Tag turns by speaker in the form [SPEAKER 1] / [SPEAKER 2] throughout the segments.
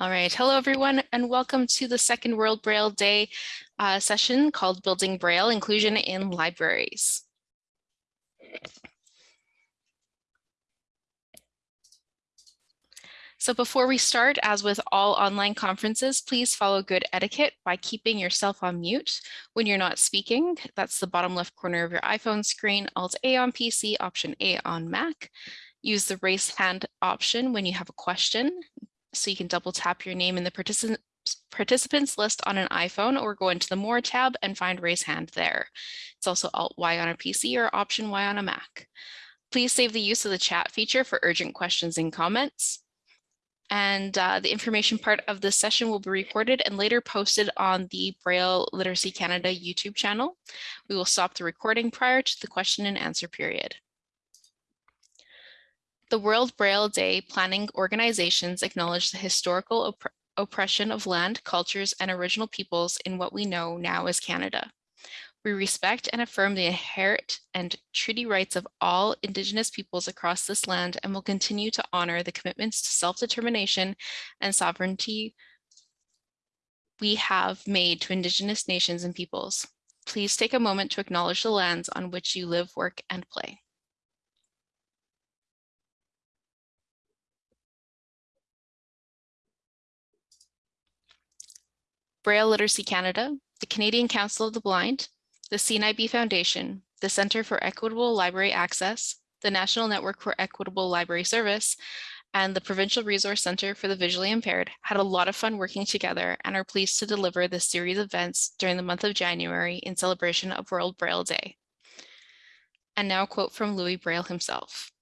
[SPEAKER 1] All right, hello everyone and welcome to the second World Braille Day uh, session called Building Braille Inclusion in Libraries. So before we start, as with all online conferences, please follow good etiquette by keeping yourself on mute when you're not speaking. That's the bottom left corner of your iPhone screen, Alt A on PC, Option A on Mac. Use the raise hand option when you have a question. So you can double tap your name in the participant participants list on an iPhone or go into the More tab and find Raise Hand there. It's also Alt-Y on a PC or Option-Y on a Mac. Please save the use of the chat feature for urgent questions and comments. And uh, the information part of this session will be recorded and later posted on the Braille Literacy Canada YouTube channel. We will stop the recording prior to the question and answer period. The World Braille Day planning organizations acknowledge the historical opp oppression of land, cultures, and original peoples in what we know now as Canada. We respect and affirm the inherent and treaty rights of all Indigenous peoples across this land and will continue to honor the commitments to self-determination and sovereignty we have made to Indigenous nations and peoples. Please take a moment to acknowledge the lands on which you live, work, and play. Braille Literacy Canada, the Canadian Council of the Blind, the CNIB Foundation, the Centre for Equitable Library Access, the National Network for Equitable Library Service, and the Provincial Resource Center for the Visually Impaired had a lot of fun working together and are pleased to deliver this series of events during the month of January in celebration of World Braille Day. And now a quote from Louis Braille himself.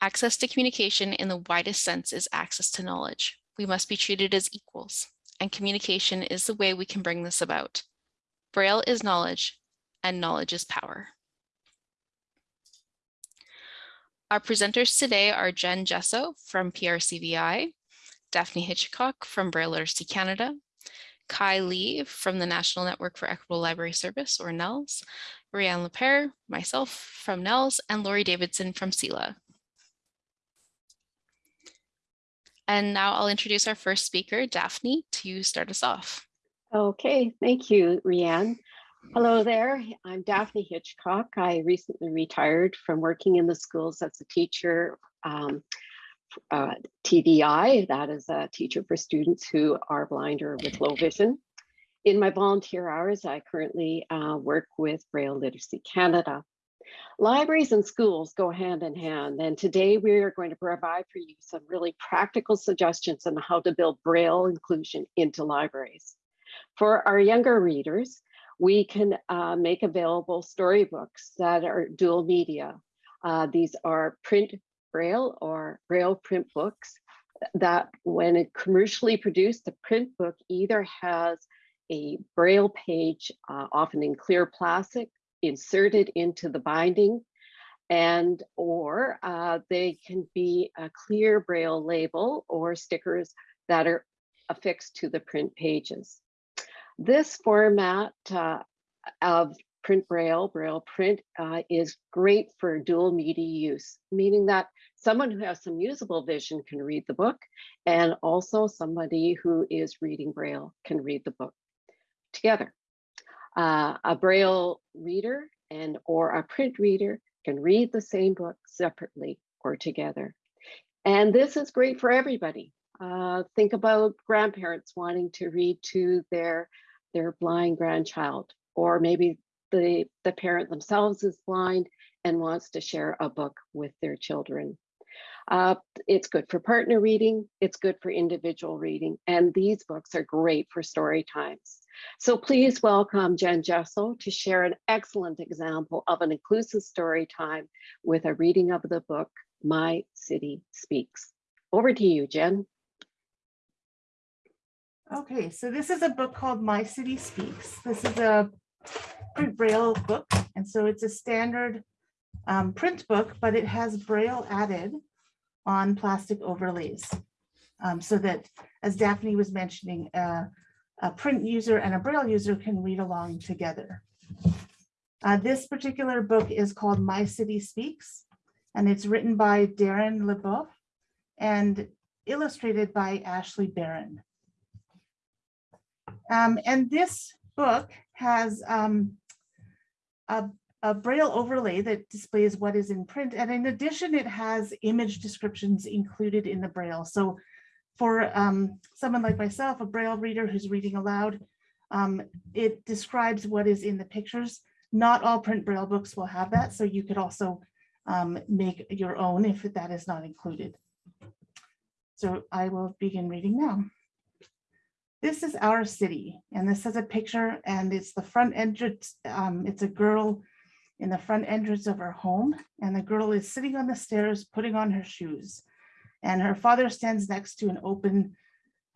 [SPEAKER 1] Access to communication in the widest sense is access to knowledge. We must be treated as equals and communication is the way we can bring this about. Braille is knowledge and knowledge is power. Our presenters today are Jen Jesso from PRCVI, Daphne Hitchcock from Braille Literacy Canada, Kai Lee from the National Network for Equitable Library Service, or NELS, Rianne Lepere, myself from NELS, and Laurie Davidson from CELA. And now I'll introduce our first speaker, Daphne, to start us off.
[SPEAKER 2] Okay, thank you, Rianne. Hello there, I'm Daphne Hitchcock. I recently retired from working in the schools as a teacher, um, uh, TVI, that is a teacher for students who are blind or with low vision. In my volunteer hours, I currently uh, work with Braille Literacy Canada. Libraries and schools go hand in hand, and today we are going to provide for you some really practical suggestions on how to build Braille inclusion into libraries. For our younger readers, we can uh, make available storybooks that are dual media. Uh, these are print Braille or Braille print books that when commercially produced, the print book either has a Braille page, uh, often in clear plastic, inserted into the binding and or uh, they can be a clear braille label or stickers that are affixed to the print pages. This format uh, of print braille, braille print uh, is great for dual media use, meaning that someone who has some usable vision can read the book and also somebody who is reading braille can read the book together. Uh, a Braille reader and or a print reader can read the same book separately or together. And this is great for everybody. Uh, think about grandparents wanting to read to their, their blind grandchild, or maybe the, the parent themselves is blind and wants to share a book with their children. Uh, it's good for partner reading, it's good for individual reading, and these books are great for story times. So please welcome Jen Jesso to share an excellent example of an inclusive story time with a reading of the book, My City Speaks. Over to you, Jen.
[SPEAKER 3] Okay, so this is a book called My City Speaks. This is a print braille book, and so it's a standard um, print book, but it has braille added on plastic overlays. Um, so that, as Daphne was mentioning, uh, a print user and a braille user can read along together. Uh, this particular book is called My City Speaks, and it's written by Darren Lebeuf. And illustrated by Ashley Barron. Um, and this book has um, a, a braille overlay that displays what is in print. And in addition, it has image descriptions included in the braille. So for um, someone like myself, a braille reader who's reading aloud, um, it describes what is in the pictures. Not all print braille books will have that, so you could also um, make your own if that is not included. So I will begin reading now. This is our city, and this is a picture, and it's the front entrance. Um, it's a girl in the front entrance of her home, and the girl is sitting on the stairs putting on her shoes. And her father stands next to an open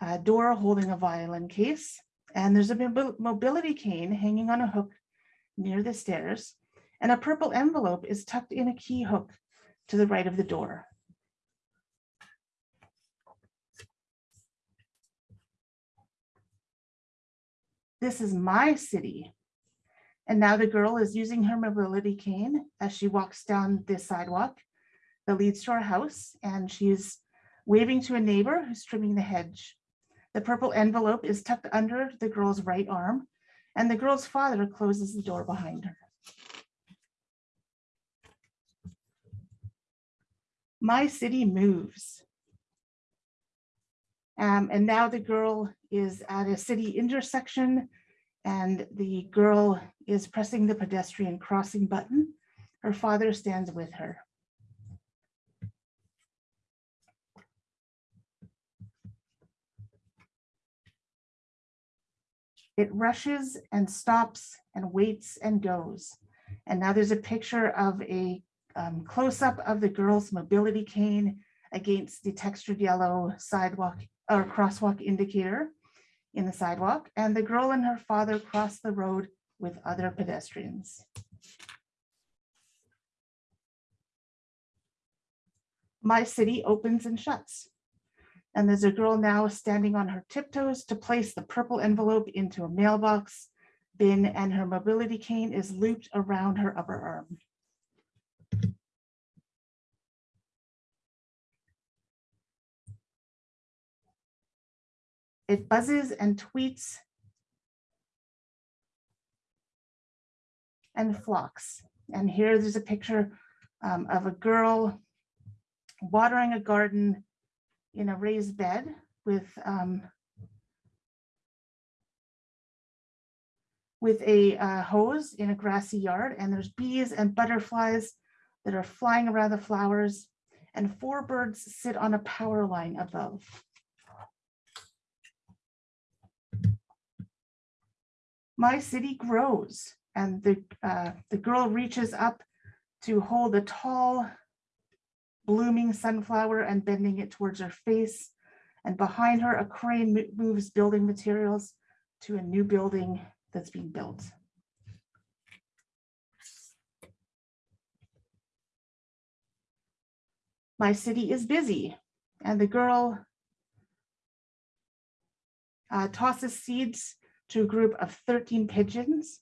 [SPEAKER 3] uh, door holding a violin case. And there's a mobility cane hanging on a hook near the stairs. And a purple envelope is tucked in a key hook to the right of the door. This is my city. And now the girl is using her mobility cane as she walks down this sidewalk that leads to our house, and she's waving to a neighbor who's trimming the hedge. The purple envelope is tucked under the girl's right arm, and the girl's father closes the door behind her. My city moves. Um, and now the girl is at a city intersection and the girl is pressing the pedestrian crossing button. Her father stands with her. It rushes and stops and waits and goes. And now there's a picture of a um, close-up of the girl's mobility cane against the textured yellow sidewalk or crosswalk indicator in the sidewalk. And the girl and her father cross the road with other pedestrians. My city opens and shuts. And there's a girl now standing on her tiptoes to place the purple envelope into a mailbox bin and her mobility cane is looped around her upper arm. It buzzes and tweets and flocks. And here there's a picture um, of a girl watering a garden in a raised bed with um, with a uh, hose in a grassy yard and there's bees and butterflies that are flying around the flowers and four birds sit on a power line above. My city grows and the, uh, the girl reaches up to hold a tall blooming sunflower and bending it towards her face. And behind her, a crane moves building materials to a new building that's being built. My city is busy and the girl uh, tosses seeds to a group of 13 pigeons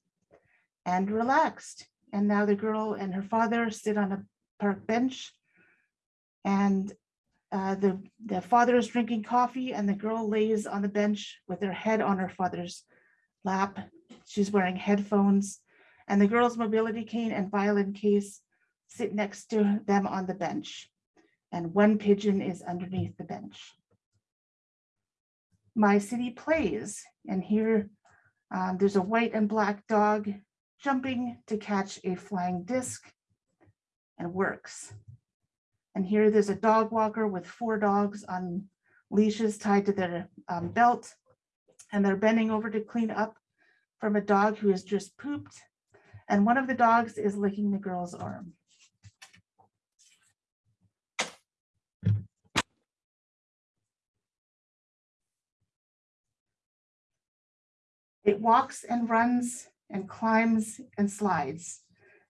[SPEAKER 3] and relaxed. And now the girl and her father sit on a park bench and uh, the, the father is drinking coffee and the girl lays on the bench with her head on her father's lap. She's wearing headphones and the girl's mobility cane and violin case sit next to them on the bench. And one pigeon is underneath the bench. My city plays and here um, there's a white and black dog jumping to catch a flying disc and works. And here there's a dog walker with four dogs on leashes tied to their um, belt. And they're bending over to clean up from a dog who has just pooped. And one of the dogs is licking the girl's arm. It walks and runs and climbs and slides.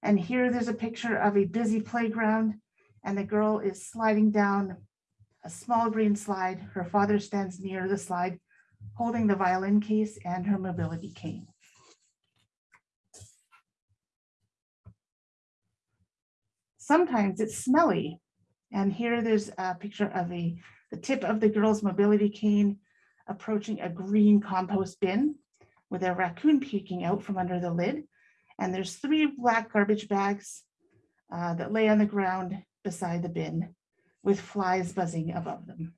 [SPEAKER 3] And here there's a picture of a busy playground and the girl is sliding down a small green slide. Her father stands near the slide, holding the violin case and her mobility cane. Sometimes it's smelly. And here there's a picture of a the tip of the girl's mobility cane approaching a green compost bin with a raccoon peeking out from under the lid. And there's three black garbage bags uh, that lay on the ground beside the bin with flies buzzing above them.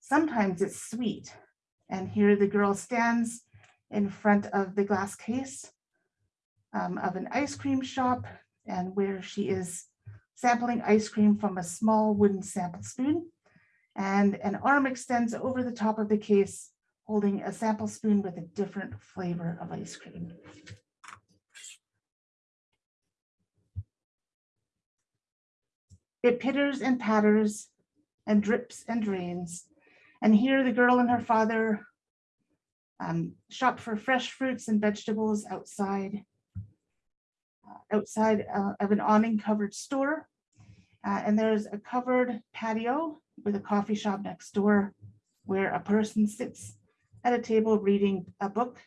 [SPEAKER 3] Sometimes it's sweet. And here the girl stands in front of the glass case um, of an ice cream shop and where she is sampling ice cream from a small wooden sample spoon. And an arm extends over the top of the case, holding a sample spoon with a different flavor of ice cream. It pitters and patters and drips and drains. And here the girl and her father um, shop for fresh fruits and vegetables outside, uh, outside uh, of an awning covered store. Uh, and there's a covered patio with a coffee shop next door where a person sits at a table reading a book.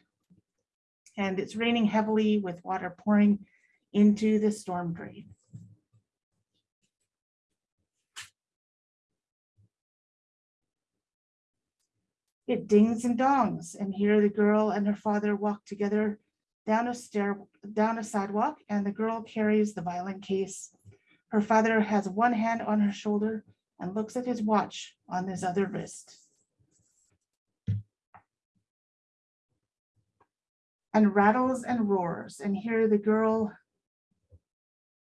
[SPEAKER 3] And it's raining heavily with water pouring into the storm drain. It dings and dongs, and here the girl and her father walk together down a stair, down a sidewalk, and the girl carries the violin case. Her father has one hand on her shoulder and looks at his watch on his other wrist. And rattles and roars, and here the girl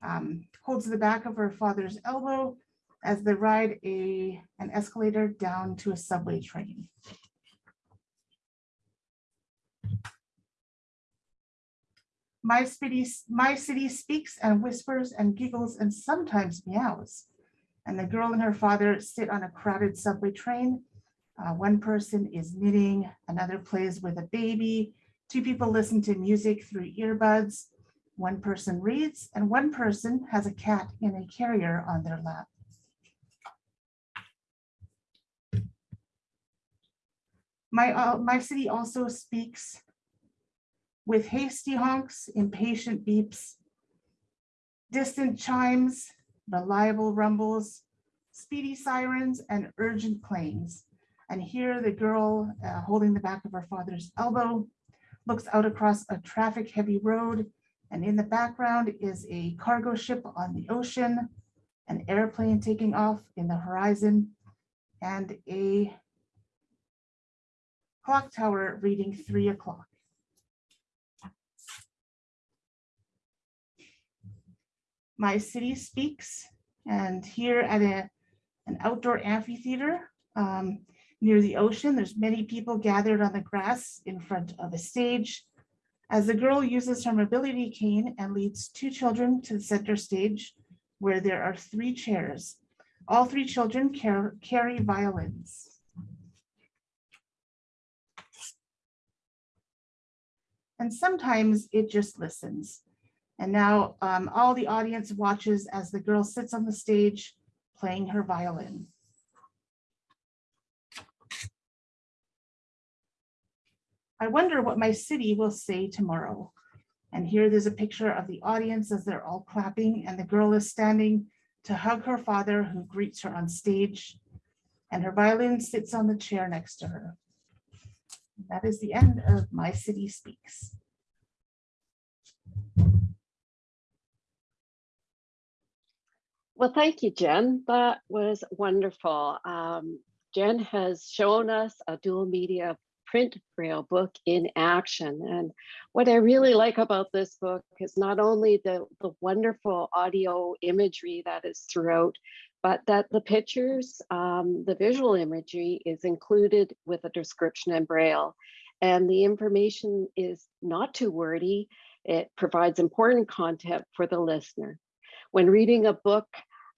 [SPEAKER 3] um, holds the back of her father's elbow as they ride a, an escalator down to a subway train. My city, my city speaks and whispers and giggles and sometimes meows. And the girl and her father sit on a crowded subway train. Uh, one person is knitting, another plays with a baby. Two people listen to music through earbuds. One person reads and one person has a cat in a carrier on their lap. My, uh, my city also speaks with hasty honks, impatient beeps, distant chimes, reliable rumbles, speedy sirens, and urgent claims. And here the girl uh, holding the back of her father's elbow looks out across a traffic heavy road. And in the background is a cargo ship on the ocean, an airplane taking off in the horizon, and a clock tower reading three o'clock. My City Speaks, and here at a, an outdoor amphitheater um, near the ocean, there's many people gathered on the grass in front of a stage. As the girl uses her mobility cane and leads two children to the center stage, where there are three chairs. All three children car carry violins. And sometimes it just listens. And now um, all the audience watches as the girl sits on the stage playing her violin. I wonder what my city will say tomorrow. And here there's a picture of the audience as they're all clapping and the girl is standing to hug her father who greets her on stage and her violin sits on the chair next to her. That is the end of My City Speaks.
[SPEAKER 2] Well, thank you, Jen. That was wonderful. Um, Jen has shown us a dual media print braille book in action. And what I really like about this book is not only the, the wonderful audio imagery that is throughout, but that the pictures, um, the visual imagery is included with a description in braille. And the information is not too wordy. It provides important content for the listener. When reading a book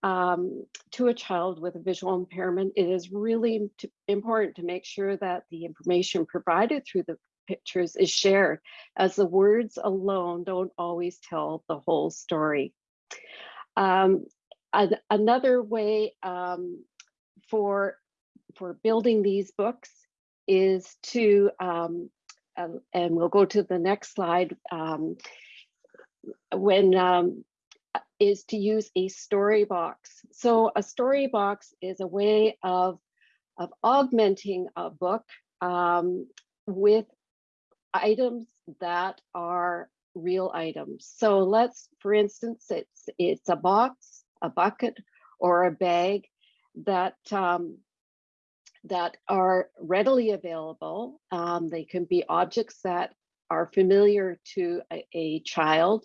[SPEAKER 2] um, to a child with a visual impairment, it is really important to make sure that the information provided through the pictures is shared as the words alone don't always tell the whole story. Um, another way um, for, for building these books is to, um, uh, and we'll go to the next slide, um, when um, is to use a story box. So a story box is a way of, of augmenting a book um, with items that are real items. So let's, for instance, it's it's a box, a bucket, or a bag that um, that are readily available. Um, they can be objects that are familiar to a, a child.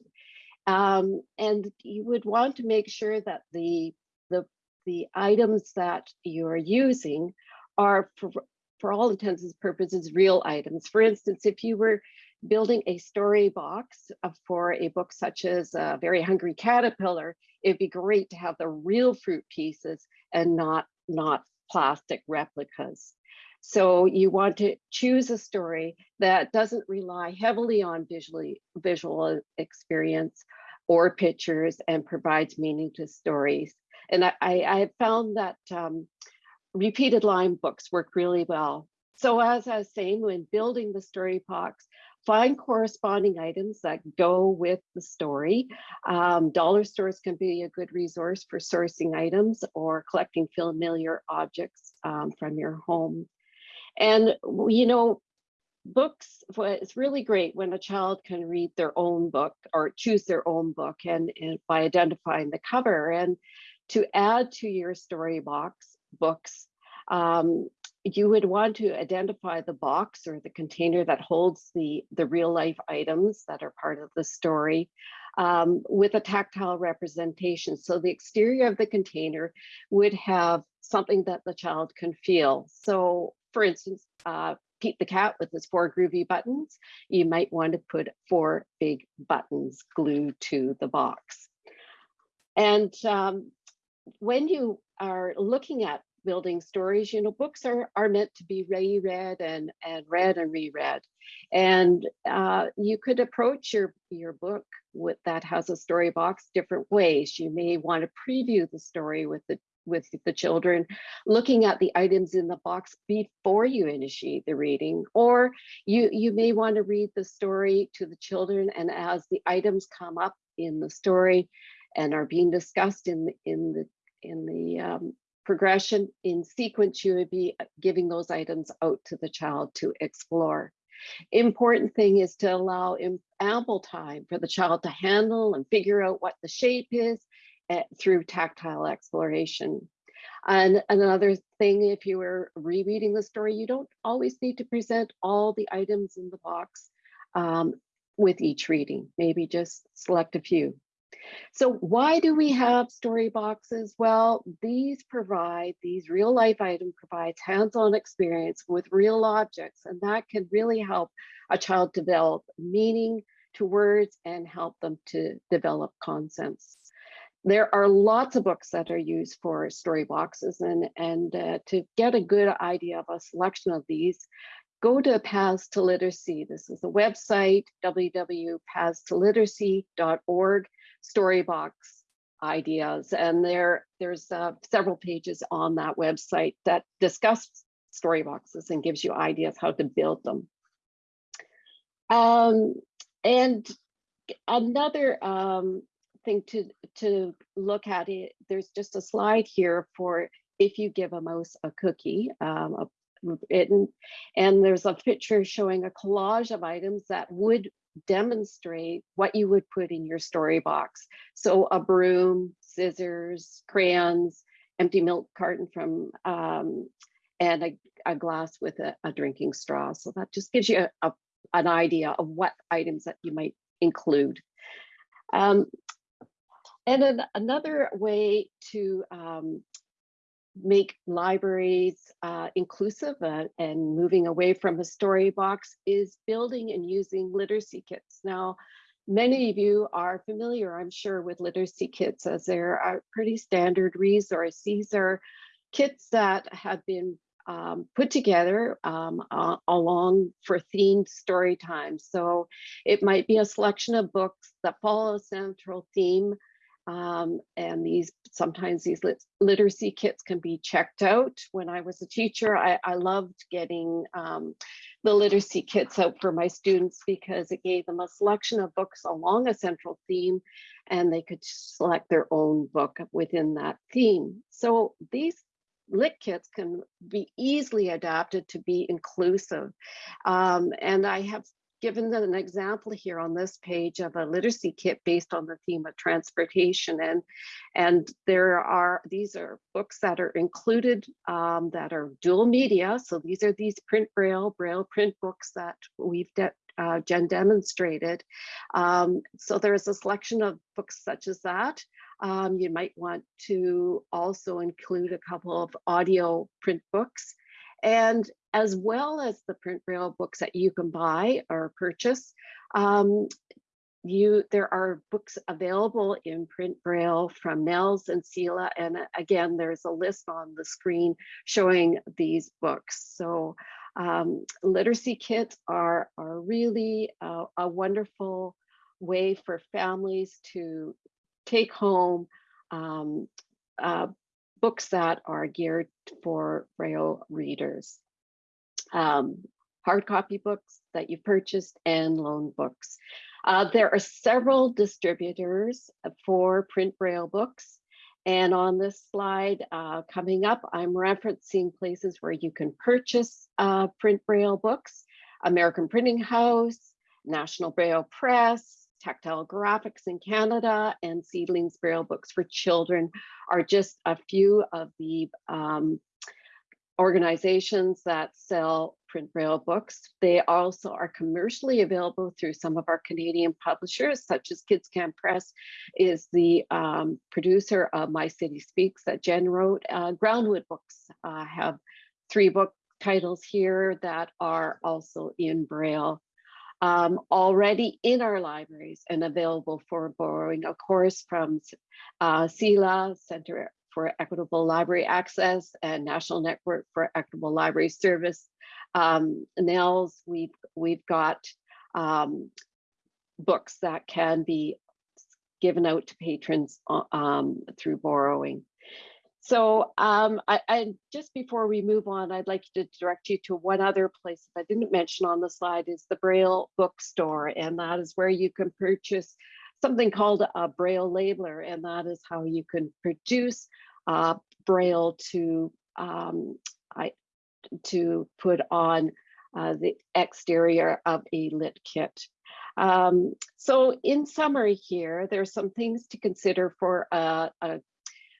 [SPEAKER 2] Um, and you would want to make sure that the, the, the items that you're using are, for, for all intents and purposes, real items. For instance, if you were building a story box uh, for a book such as a Very Hungry Caterpillar, it'd be great to have the real fruit pieces and not, not plastic replicas. So you want to choose a story that doesn't rely heavily on visually visual experience or pictures and provides meaning to stories. And I, I have found that um, repeated line books work really well. So as I was saying, when building the story box, find corresponding items that go with the story. Um, dollar stores can be a good resource for sourcing items or collecting familiar objects um, from your home. And, you know, books, it's really great when a child can read their own book or choose their own book and, and by identifying the cover. And to add to your story box books, um, you would want to identify the box or the container that holds the, the real life items that are part of the story um, with a tactile representation. So the exterior of the container would have something that the child can feel. So for instance, uh, Pete the cat with his four groovy buttons, you might want to put four big buttons glued to the box. And um, when you are looking at building stories, you know, books are, are meant to be reread and, and read and reread. And uh, you could approach your, your book with that has a story box different ways. You may want to preview the story with the with the children, looking at the items in the box before you initiate the reading, or you, you may want to read the story to the children and as the items come up in the story and are being discussed in, the, in the, in the um, progression in sequence, you would be giving those items out to the child to explore. Important thing is to allow ample time for the child to handle and figure out what the shape is uh, through tactile exploration. And another thing, if you were rereading the story, you don't always need to present all the items in the box um, with each reading, maybe just select a few. So why do we have story boxes? Well, these provide, these real life item provides hands-on experience with real objects, and that can really help a child develop meaning to words and help them to develop concepts. There are lots of books that are used for story boxes and, and uh, to get a good idea of a selection of these, go to Paths to Literacy. This is the website, www.pathstoliteracy.org storybox ideas. And there, there's uh, several pages on that website that discuss story boxes and gives you ideas how to build them. Um, and another um, to, to look at it, there's just a slide here for if you give a mouse a cookie, um, a and there's a picture showing a collage of items that would demonstrate what you would put in your story box. So a broom, scissors, crayons, empty milk carton from, um, and a, a, glass with a, a, drinking straw. So that just gives you a, an idea of what items that you might include. Um, and then another way to um, make libraries uh, inclusive uh, and moving away from a story box is building and using literacy kits. Now, many of you are familiar, I'm sure, with literacy kits as they're a pretty standard resource. These are kits that have been um, put together um, uh, along for themed story time. So it might be a selection of books that follow a central theme Um, and these sometimes these lit literacy kits can be checked out. When I was a teacher, I, I loved getting um, the literacy kits out for my students because it gave them a selection of books along a central theme and they could select their own book within that theme. So these lit kits can be easily adapted to be inclusive. Um, and I have given an example here on this page of a literacy kit based on the theme of transportation. And and there are these are books that are included um, that are dual media. So these are these print braille braille print books that we've de uh, Jen demonstrated. Um, so there's a selection of books such as that. Um, you might want to also include a couple of audio print books. And as well as the print braille books that you can buy or purchase, um, you there are books available in print braille from Nels and CELA and uh, again there's a list on the screen showing these books. So um, literacy kits are are really uh, a wonderful way for families to take home um, uh, books that are geared for braille readers um, hard copy books that you've purchased and loan books. Uh, there are several distributors for print braille books. And on this slide uh, coming up, I'm referencing places where you can purchase uh, print braille books, American Printing House, National Braille Press, Tactile Graphics in Canada, and Seedlings Braille Books for Children are just a few of the um, organizations that sell print braille books. They also are commercially available through some of our Canadian publishers, such as Kids Can Press is the um, producer of My City Speaks that Jen wrote. Uh, Groundwood Books uh, have three book titles here that are also in braille. Um, already in our libraries and available for borrowing, of course, from uh, CELA, Center for Equitable Library Access and National Network for Equitable Library Service. Um, NELS, we've, we've got um, books that can be given out to patrons uh, um, through borrowing. So um, I, I, just before we move on, I'd like to direct you to one other place that I didn't mention on the slide is the Braille bookstore. And that is where you can purchase something called a Braille labeler, and that is how you can produce uh, Braille to um, I, to put on uh, the exterior of a lit kit. Um, so in summary here, there's some things to consider for a, a,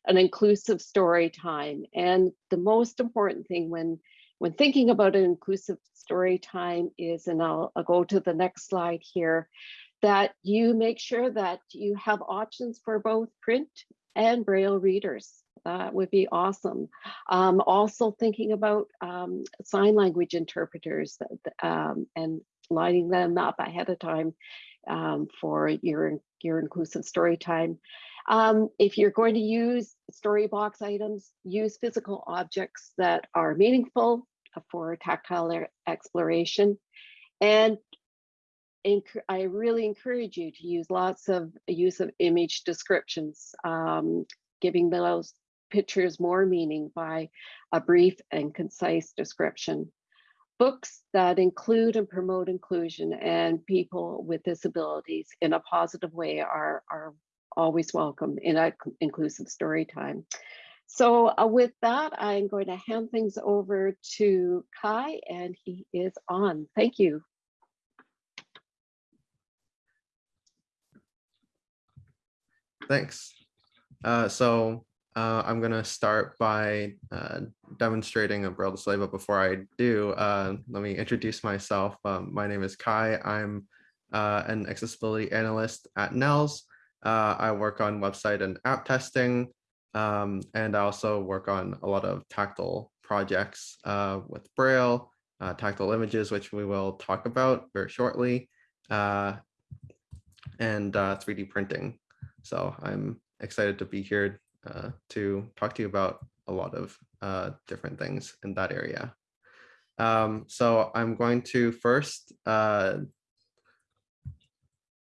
[SPEAKER 2] an inclusive story time. And the most important thing when, when thinking about an inclusive story time is, and I'll, I'll go to the next slide here, that you make sure that you have options for both print and braille readers. That would be awesome. Um, also thinking about um, sign language interpreters um, and lining them up ahead of time um, for your, your inclusive story time. Um, if you're going to use Storybox items, use physical objects that are meaningful for tactile exploration and I really encourage you to use lots of use of image descriptions, um, giving those pictures more meaning by a brief and concise description. Books that include and promote inclusion and people with disabilities in a positive way are, are always welcome in an inclusive story time. So uh, with that, I'm going to hand things over to Kai and he is on. Thank you.
[SPEAKER 4] Thanks. Uh, so uh, I'm going to start by uh, demonstrating a Braille display, but before I do, uh, let me introduce myself. Um, my name is Kai. I'm uh, an accessibility analyst at NELS. Uh, I work on website and app testing, um, and I also work on a lot of tactile projects with Braille, tactile images, which we will talk about very shortly, and 3D printing. So I'm excited to be here uh, to talk to you about a lot of uh, different things in that area. Um, so I'm going to first, uh,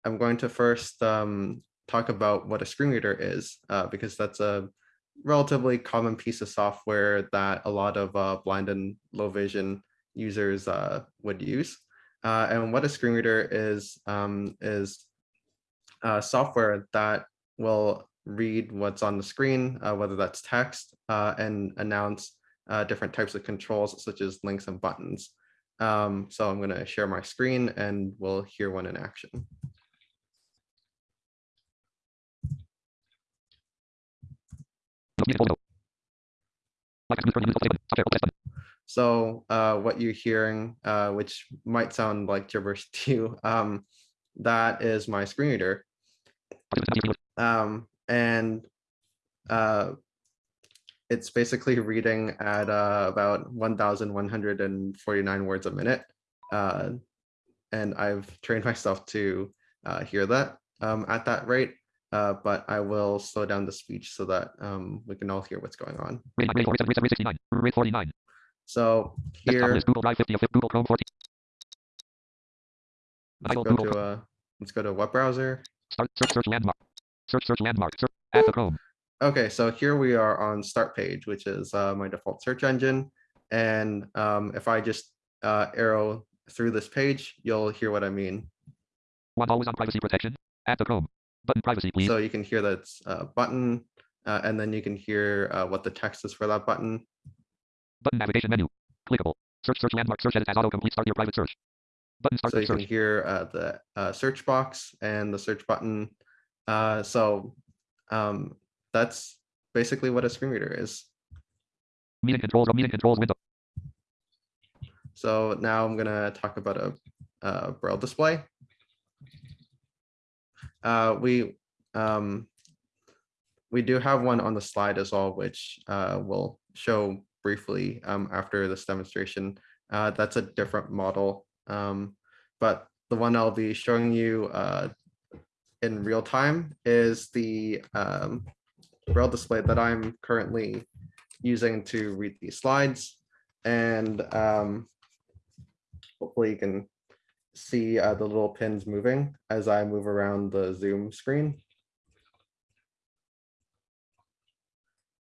[SPEAKER 4] I'm going to first um, talk about what a screen reader is, uh, because that's a relatively common piece of software that a lot of uh, blind and low vision users uh, would use. And what a screen reader is, um, is uh, software that will read what's on the screen, uh, whether that's text, uh, and announce uh, different types of controls such as links and buttons. Um, so I'm going to share my screen and we'll hear one in action. So uh, what you're hearing, uh, which might sound like gibberish to you, um, that is my screen reader. Um, and uh, it's basically reading at uh, about 1,149 words a minute. Uh, and I've trained myself to uh, hear that um, at that rate. Uh, but I will slow down the speech so that um, we can all hear what's going on.
[SPEAKER 5] Rate, rate, rate, rate 69, rate 49.
[SPEAKER 4] So here,
[SPEAKER 5] Google Drive 50 of Google Chrome 14.
[SPEAKER 4] let's go to a, let's go to a web browser.
[SPEAKER 5] Start search search landmark. Search search landmark. Search add to Chrome.
[SPEAKER 4] Okay, so here we are on Startpage, which is uh, my default search engine. And um, if I just uh, arrow through this page, you'll hear what I mean.
[SPEAKER 5] One always on privacy protection. At the Chrome. Button privacy please.
[SPEAKER 4] So you can hear that's a button, uh, and then you can hear uh, what the text is for that button.
[SPEAKER 5] Button navigation menu. Clickable. Search search landmark. Search edit as autocomplete. Start your private search. Button start
[SPEAKER 4] So you can hear uh, the uh, search box and the search button. Uh, so um, that's basically what a screen reader is.
[SPEAKER 5] Meeting controls meeting controls window.
[SPEAKER 4] So now I'm gonna talk about a, a braille display. Uh, we um, we do have one on the slide as well, which uh, we'll show briefly um, after this demonstration. Uh, that's a different model, um, but the one I'll be showing you uh, in real time is the um, display that I'm currently using to read these slides. And um, hopefully you can see uh, the little pins moving as I move around the Zoom screen.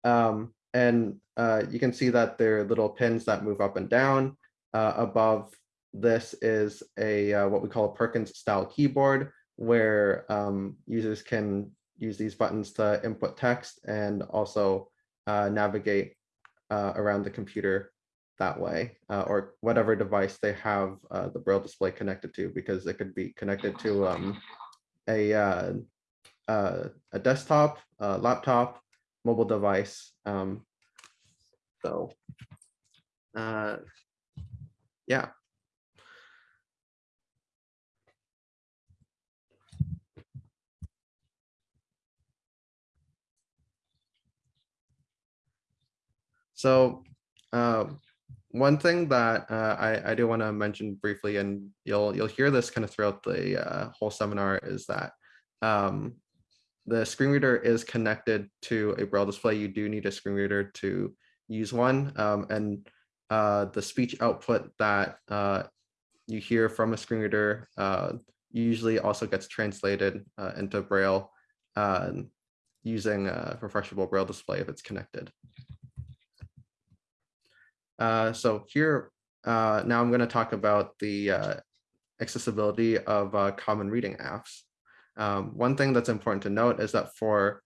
[SPEAKER 4] Um, and uh, you can see that there are little pins that move up and down. Uh, above this is a uh, what we call a Perkins style keyboard where um, users can use these buttons to input text and also uh, navigate uh, around the computer that way uh, or whatever device they have uh, the braille display connected to because it could be connected to um, a uh, a desktop, a laptop, mobile device. Um, so yeah. So uh, one thing that uh, I, I do want to mention briefly, and you'll you'll hear this kind of throughout the uh, whole seminar, is that um, the screen reader is connected to a braille display. You do need a screen reader to use one, um, and uh, the speech output that uh, you hear from a screen reader uh, usually also gets translated into braille using a refreshable braille display if it's connected. Uh, so here, uh, now I'm going to talk about the uh, accessibility of uh, common reading apps. Um, one thing that's important to note is that for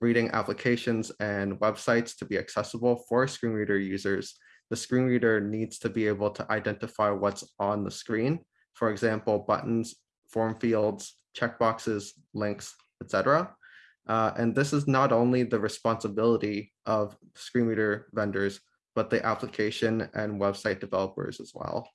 [SPEAKER 4] reading applications and websites to be accessible for screen reader users, the screen reader needs to be able to identify what's on the screen. For example, buttons, form fields, checkboxes, links, etc. Uh, and this is not only the responsibility of screen reader vendors, but the application and website developers as well.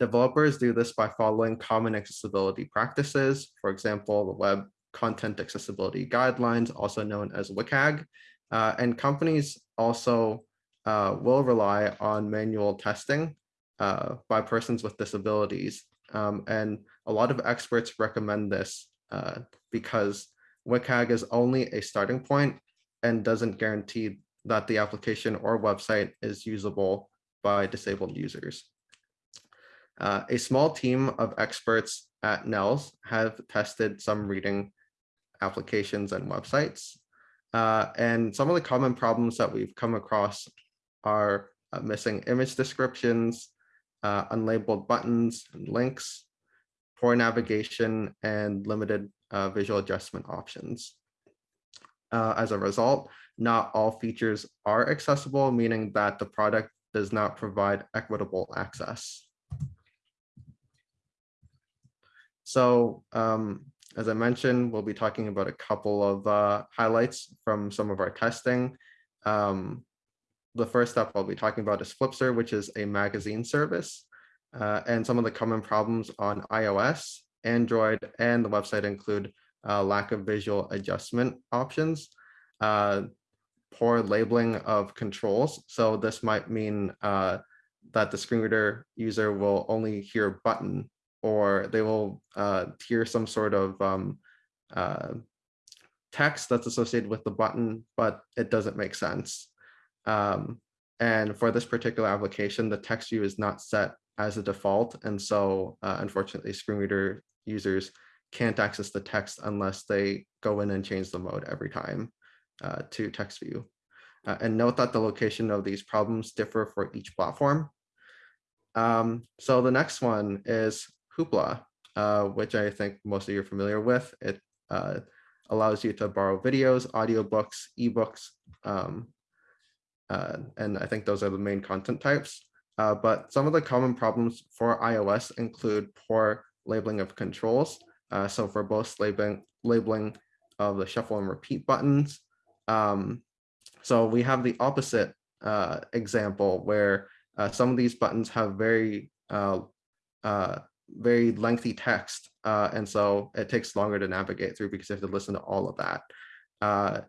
[SPEAKER 4] Developers do this by following common accessibility practices, for example, the Web Content Accessibility Guidelines, also known as WCAG, uh, and companies also uh, will rely on manual testing uh, by persons with disabilities. Um, and a lot of experts recommend this uh, because WCAG is only a starting point and doesn't guarantee that the application or website is usable by disabled users. Uh, a small team of experts at NELS have tested some reading applications and websites. Uh, and some of the common problems that we've come across are uh, missing image descriptions, uh, unlabeled buttons and links, poor navigation, and limited uh, visual adjustment options. Uh, as a result, not all features are accessible, meaning that the product does not provide equitable access. So um, as I mentioned, we'll be talking about a couple of uh, highlights from some of our testing. Um, the first step I'll be talking about is Flipster, which is a magazine service. Uh, and some of the common problems on iOS, Android, and the website include uh, lack of visual adjustment options, uh, poor labeling of controls. So this might mean uh, that the screen reader user will only hear button or they will uh, hear some sort of um, uh, text that's associated with the button, but it doesn't make sense. Um, and for this particular application, the text view is not set as a default. And so uh, unfortunately, screen reader users can't access the text unless they go in and change the mode every time uh, to text view. Uh, and note that the location of these problems differ for each platform. Um, so the next one is Hoopla, uh, which I think most of you are familiar with. It uh, allows you to borrow videos, audiobooks, ebooks, um, uh, and I think those are the main content types. Uh, but some of the common problems for iOS include poor labeling of controls. Uh, so for both labeling, labeling of the shuffle and repeat buttons. Um, so we have the opposite uh, example where some of these buttons have very very lengthy text. Uh, and so it takes longer to navigate through because you have to listen to all of that. Uh,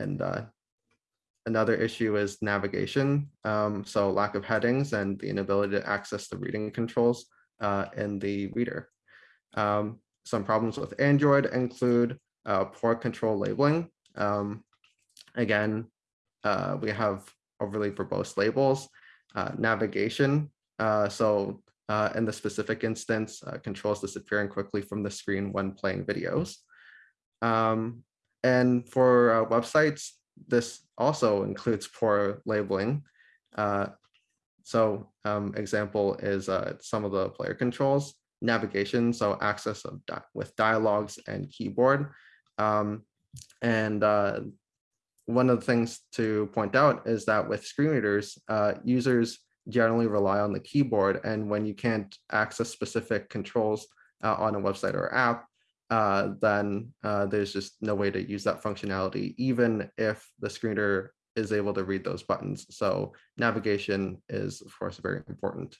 [SPEAKER 4] and uh, another issue is navigation. Um, so lack of headings and the inability to access the reading controls uh, in the reader. Um, some problems with Android include uh, poor control labeling. Um, again, uh, we have overly verbose labels, navigation. so uh, in the specific instance, uh, controls disappearing quickly from the screen when playing videos. Um, and for uh, websites, this also includes poor labeling. Uh, so um, example is uh, some of the player controls, navigation, so access of di with dialogues and keyboard. Um, and uh, one of the things to point out is that with screen readers, users generally rely on the keyboard. And when you can't access specific controls uh, on a website or app, uh, then uh, there's just no way to use that functionality, even if the screener is able to read those buttons. So navigation is, of course, very important.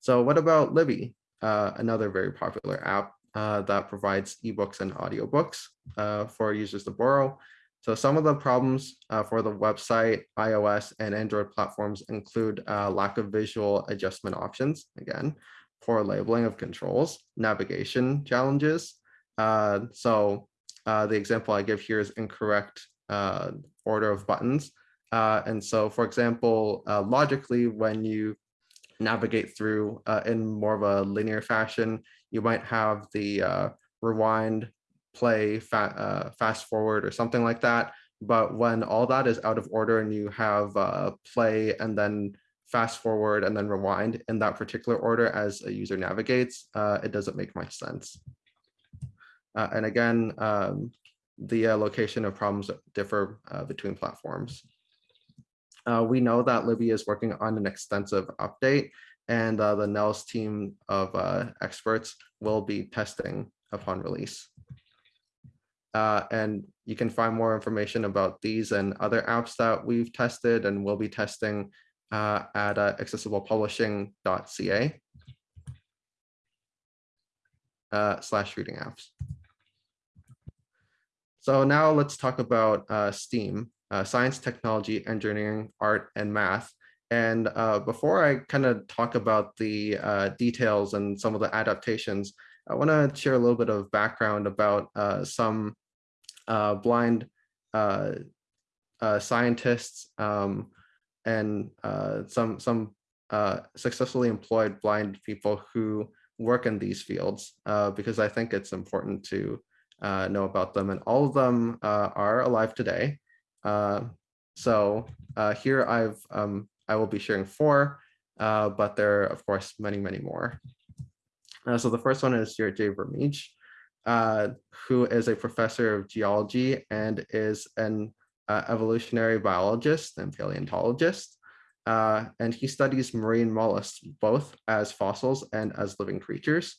[SPEAKER 4] So what about Libby, uh, another very popular app uh, that provides ebooks and audiobooks uh, for users to borrow. So some of the problems uh, for the website, iOS and Android platforms include uh, lack of visual adjustment options, again, poor labeling of controls, navigation challenges. Uh, so the example I give here is incorrect order of buttons. And so, for example, logically, when you navigate through in more of a linear fashion, you might have the rewind play, fa uh, fast forward or something like that. But when all that is out of order and you have uh, play and then fast forward and then rewind in that particular order as a user navigates, uh, it doesn't make much sense. Uh, and again, um, the uh, location of problems differ uh, between platforms. we know that Libby is working on an extensive update and the NNELS team of experts will be testing upon release. Uh, and you can find more information about these and other apps that we've tested and will be testing uh, at uh, accessiblepublishing.ca uh, slash reading apps. So now let's talk about uh, STEAM, uh, science, technology, engineering, art, and math. And uh, before I kind of talk about the uh, details and some of the adaptations, I want to share a little bit of background about uh, some uh, blind uh, uh, scientists um, and some some successfully employed blind people who work in these fields because I think it's important to know about them. And all of them are alive today. So here I've um, I will be sharing four, uh, but there are of course many, many more. Uh, so the first one is Stuart J. Vermeij, uh, who is a professor of geology and is an uh, evolutionary biologist and paleontologist. Uh, and he studies marine mollusks, both as fossils and as living creatures.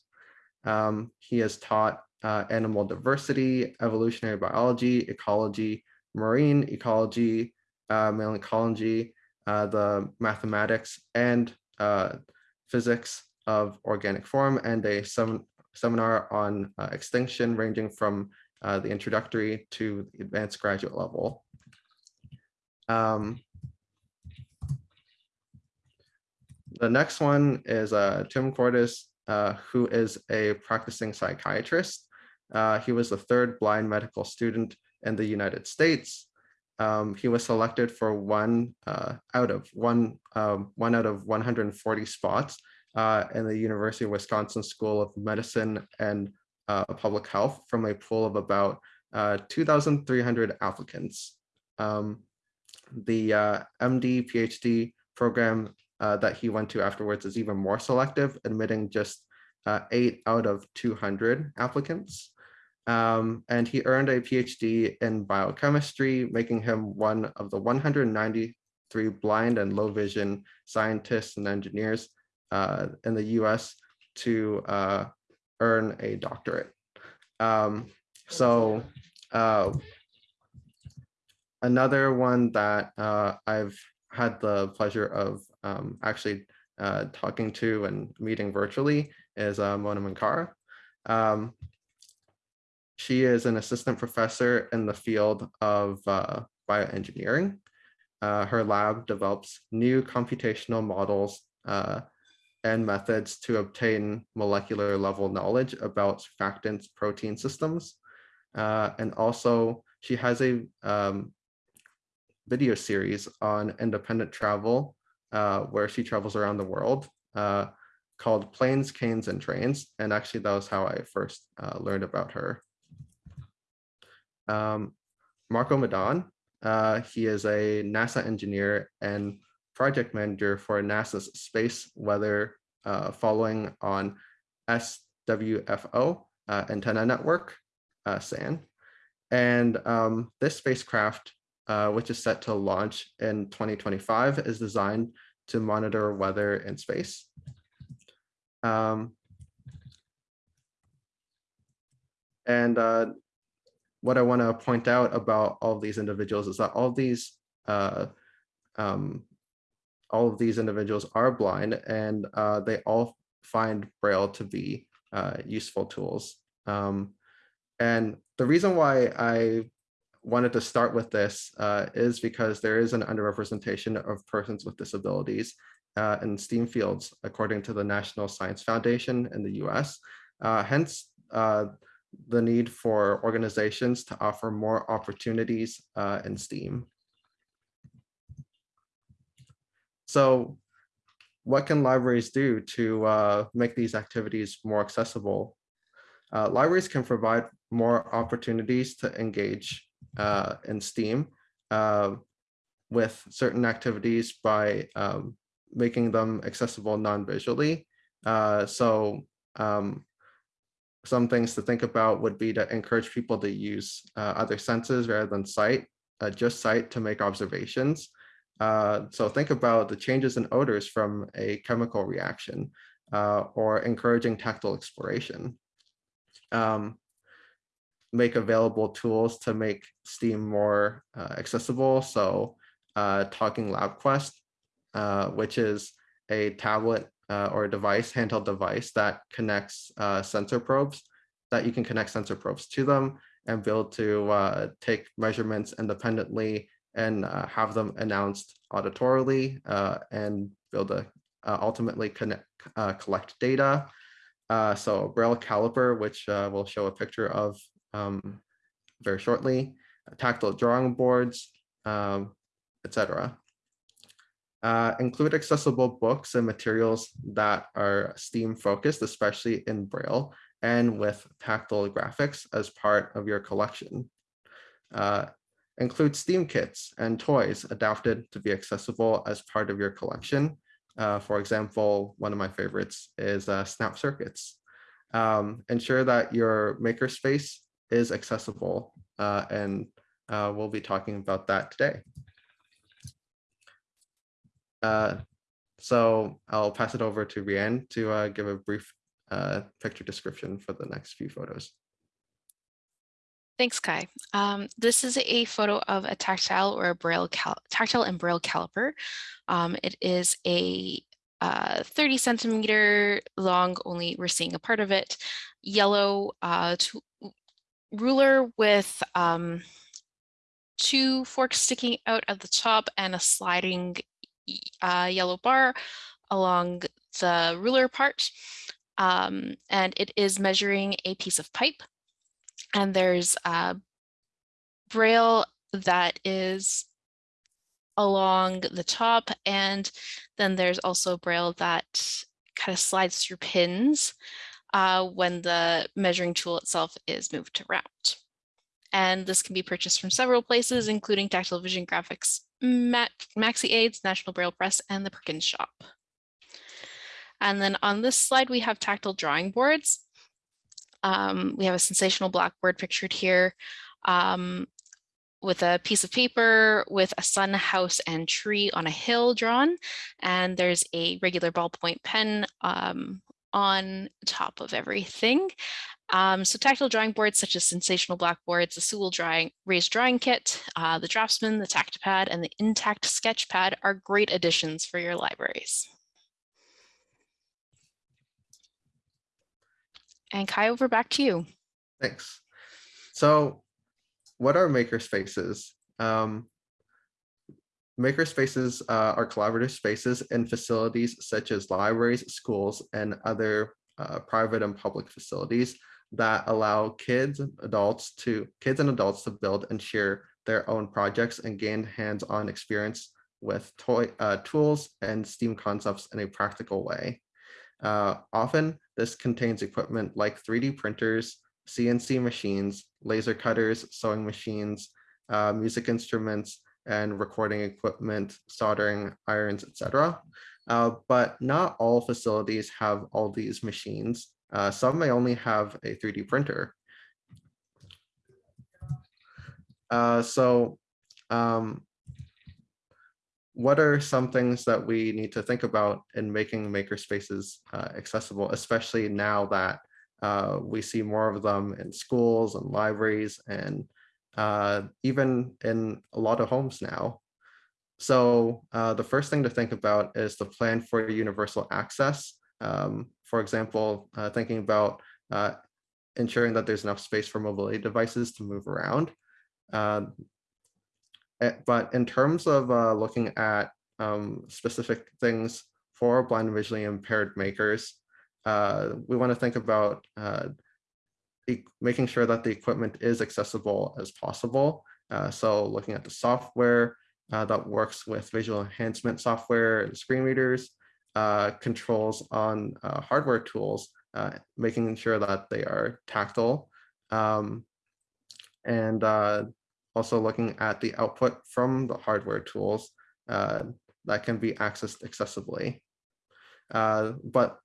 [SPEAKER 4] Um, he has taught uh, animal diversity, evolutionary biology, ecology, marine ecology, uh, ecology, the mathematics and uh, physics of organic form, and a sem seminar on uh, extinction ranging from uh, the introductory to the advanced graduate level. Um, the next one is uh, Tim Cordes, uh, who is a practicing psychiatrist. Uh, he was the third blind medical student in the United States. Um, he was selected for one uh, out of one, um, one out of 140 spots uh, in the University of Wisconsin School of Medicine and uh, Public Health from a pool of about uh, 2,300 applicants. Um, the uh, MD PhD program uh, that he went to afterwards is even more selective, admitting just eight out of 200 applicants. Um, and he earned a PhD in biochemistry, making him one of the 193 blind and low vision scientists and engineers uh, in the US to uh, earn a doctorate. Um, so uh, another one that uh, I've had the pleasure of um, actually uh, talking to and meeting virtually is uh, Mona Minkara. Um, she is an assistant professor in the field of uh, bioengineering. Uh, her lab develops new computational models uh, and methods to obtain molecular level knowledge about surfactants protein systems. Uh, and also she has a um, video series on independent travel uh, where she travels around the world uh, called Planes, Canes, and Trains. And actually that was how I first learned about her. Um, Marco Midon, uh, he is a NASA engineer and project manager for NASA's Space Weather uh, following on SWFO uh, antenna network, uh, SAN. And um, this spacecraft, uh, which is set to launch in 2025, is designed to monitor weather in space. Um, and uh, what I want to point out about all these individuals is that all these uh, um, all of these individuals are blind and uh, they all find Braille to be uh, useful tools. Um, and the reason why I wanted to start with this uh, is because there is an underrepresentation of persons with disabilities uh, in STEAM fields, according to the National Science Foundation in the US. Uh, hence, the need for organizations to offer more opportunities in STEAM. So what can libraries do to uh, make these activities more accessible? Uh, libraries can provide more opportunities to engage uh, in STEAM uh, with certain activities by um, making them accessible non-visually. Uh, so um, some things to think about would be to encourage people to use uh, other senses rather than sight, just sight to make observations. Uh, so think about the changes in odors from a chemical reaction uh, or encouraging tactile exploration. Um, make available tools to make STEAM more uh, accessible. So uh, Talking LabQuest, uh, which is a tablet or a device, handheld device that connects sensor probes, that you can connect sensor probes to them and be able to take measurements independently and uh, have them announced auditorily uh, and be able to uh, ultimately connect, uh, collect data. Uh, so Braille caliper, which uh, we'll show a picture of um, very shortly, tactile drawing boards, um, etc. Uh, include accessible books and materials that are STEAM focused, especially in Braille and with tactile graphics as part of your collection. Uh, include STEAM kits and toys adapted to be accessible as part of your collection. Uh, for example, one of my favorites is uh, Snap Circuits. Um, ensure that your makerspace is accessible uh, and we'll be talking about that today. Uh, so I'll pass it over to Rianne to uh, give a brief uh, picture description for the next few photos.
[SPEAKER 1] Thanks, Kai. Um, this is a photo of a tactile or a braille tactile and braille caliper. Um, it is a uh, 30 centimeter long, only we're seeing a part of it, yellow uh, ruler with um, two forks sticking out at the top and a sliding uh, yellow bar along the ruler part. Um, and it is measuring a piece of pipe. And there's a braille that is along the top. And then there's also braille that kind of slides through pins uh, when the measuring tool itself is moved to round. And this can be purchased from several places, including Tactile Vision Graphics, Maxi Aids, National Braille Press, and the Perkins Shop. And then on this slide, we have tactile drawing boards. Um, we have a sensational blackboard pictured here um, with a piece of paper with a sun, house, and tree on a hill drawn. And there's a regular ballpoint pen um, on top of everything. Um, so tactile drawing boards such as Sensational Blackboards, the Sewell drawing, Raised Drawing Kit, uh, the Draftsman, the Tactipad, and the Intact Sketchpad are great additions for your libraries. And Kai, over back to you.
[SPEAKER 4] Thanks. So what are makerspaces? Um, makerspaces uh, are collaborative spaces in facilities such as libraries, schools, and other uh, private and public facilities that allow kids and adults to kids and adults to build and share their own projects and gain hands-on experience with toy uh, tools and STEAM concepts in a practical way. Uh, often this contains equipment like 3D printers, CNC machines, laser cutters, sewing machines, uh, music instruments, and recording equipment, soldering irons, etc. Uh, but not all facilities have all these machines. Uh, some may only have a 3D printer. Uh, so um, what are some things that we need to think about in making makerspaces uh, accessible, especially now that uh, we see more of them in schools and libraries and uh, even in a lot of homes now. So uh, the first thing to think about is the plan for universal access. Um, for example, uh, thinking about uh, ensuring that there's enough space for mobility devices to move around. Uh, eh, but in terms of uh, looking at um, specific things for blind and visually impaired makers, uh, we want to think about uh, e making sure that the equipment is accessible as possible. so looking at the software that works with visual enhancement software and screen readers, uh, controls on uh, hardware tools, uh, making sure that they are tactile. Um, and uh, also looking at the output from the hardware tools uh, that can be accessed accessibly. But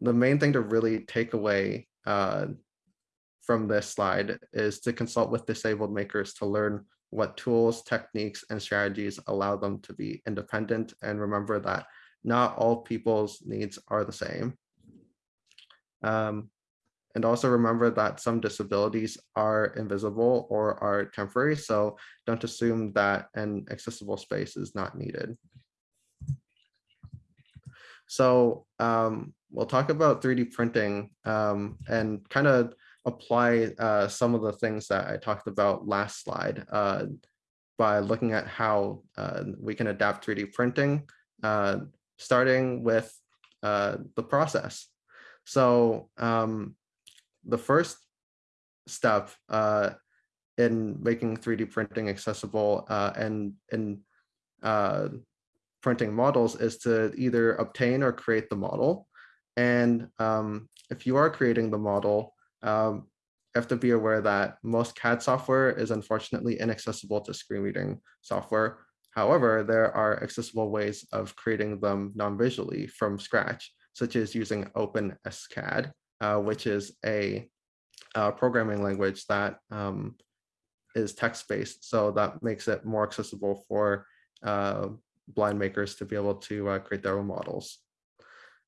[SPEAKER 4] the main thing to really take away from this slide is to consult with disabled makers to learn what tools, techniques, and strategies allow them to be independent and remember that not all people's needs are the same. Um, and also remember that some disabilities are invisible or are temporary, so don't assume that an accessible space is not needed. So um, we'll talk about 3D printing um, and kind of apply uh, some of the things that I talked about last slide uh, by looking at how uh, we can adapt 3D printing uh, starting with uh, the process. So um, the first step uh, in making 3D printing accessible uh, and in uh, printing models is to either obtain or create the model. And um, if you are creating the model, um, you have to be aware that most CAD software is unfortunately inaccessible to screen reading software. However, there are accessible ways of creating them non-visually from scratch, such as using OpenSCAD, uh, which is a, uh, programming language that um, is text-based. So that makes it more accessible for uh, blind makers to be able to uh, create their own models.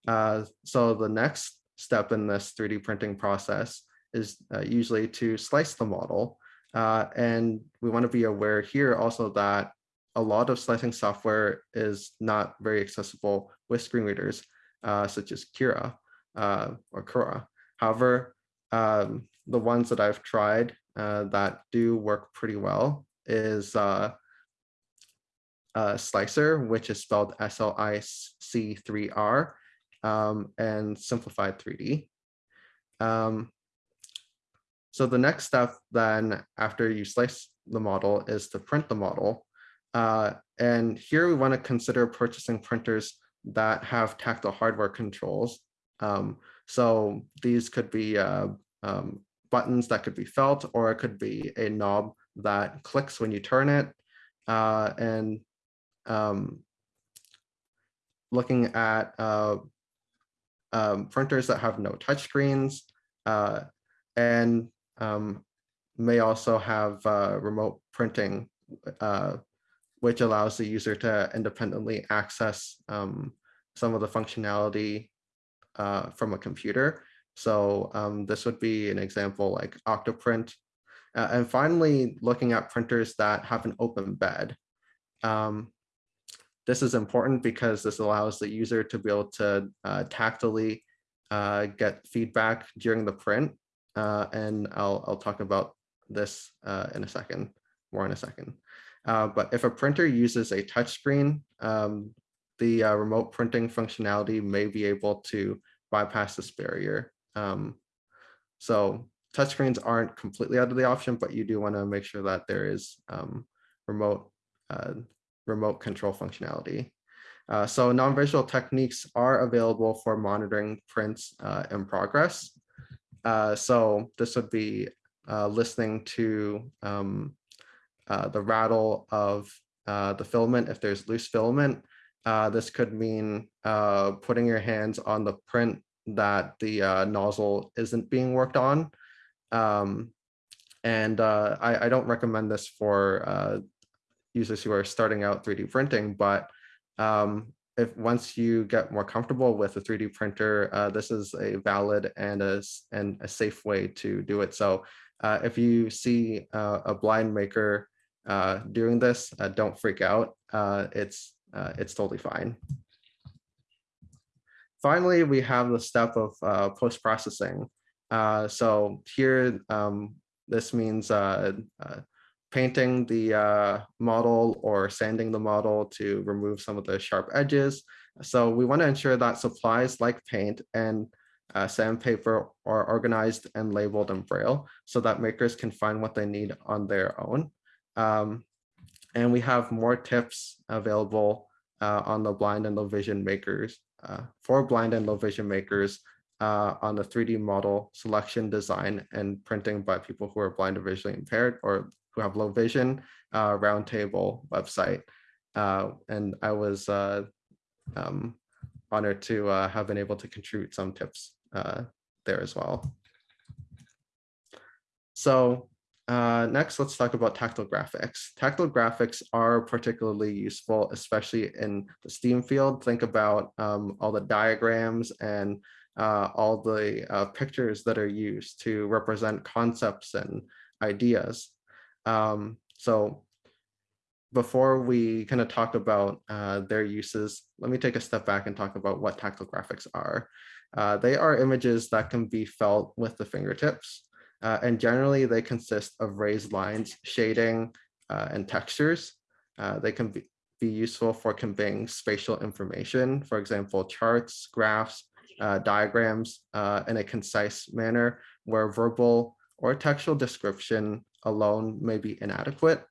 [SPEAKER 4] Uh, so the next step in this 3D printing process is uh, usually to slice the model. And we want to be aware here also that a lot of slicing software is not very accessible with screen readers, uh, such as Cura uh, or Cura. However, um, the ones that I've tried uh, that do work pretty well is uh, uh, Slic3r, which is spelled S-L-I-C-3-R, um, and Simplify3D. Um, so the next step then after you slice the model is to print the model. Uh, and here we want to consider purchasing printers that have tactile hardware controls. Um, so these could be uh, um, buttons that could be felt, or it could be a knob that clicks when you turn it. Uh, and um, looking at uh, um, printers that have no touchscreens uh, and um, may also have uh, remote printing, uh, which allows the user to independently access um, some of the functionality uh, from a computer. So um, this would be an example like Octoprint. Uh, and finally, looking at printers that have an open bed. Um, this is important because this allows the user to be able to uh, tactily uh, get feedback during the print. Uh, and I'll, I'll talk about this uh, in a second, more in a second. Uh, but if a printer uses a touchscreen, um, the uh, remote printing functionality may be able to bypass this barrier. Um, so touchscreens aren't completely out of the option, but you do want to make sure that there is um, remote remote control functionality. Uh, so non-visual techniques are available for monitoring prints uh, in progress. Uh, so this would be uh, listening to um, uh, the rattle of uh, the filament if there's loose filament. this could mean putting your hands on the print that the nozzle isn't being worked on. Um, and I, I, don't recommend this for users who are starting out 3D printing, but um, if once you get more comfortable with a 3D printer, uh, this is a valid and a, and a safe way to do it. So uh, if you see uh, a blind maker uh, doing this, uh, don't freak out. Uh, it's, it's totally fine. Finally, we have the step of post-processing. so here, um, this means painting the uh, model or sanding the model to remove some of the sharp edges. So we want to ensure that supplies like paint and uh, sandpaper are organized and labeled in Braille so that makers can find what they need on their own. Um, and we have more tips available uh, on the blind and low vision makers uh, for blind and low vision makers uh, on the 3D model selection, design, and printing by people who are blind or visually impaired or who have low vision uh, roundtable website. Uh, and I was uh, um, honored to have been able to contribute some tips there as well. So uh, next, let's talk about tactile graphics. Tactile graphics are particularly useful, especially in the STEAM field. Think about um, all the diagrams and uh, all the uh, pictures that are used to represent concepts and ideas. Um, so before we kind of talk about uh, their uses, let me take a step back and talk about what tactile graphics are. Uh, they are images that can be felt with the fingertips. Uh, and generally they consist of raised lines, shading, uh, and textures. Uh, they can be, be useful for conveying spatial information, for example, charts, graphs, uh, diagrams in a concise manner where verbal or textual description alone may be inadequate.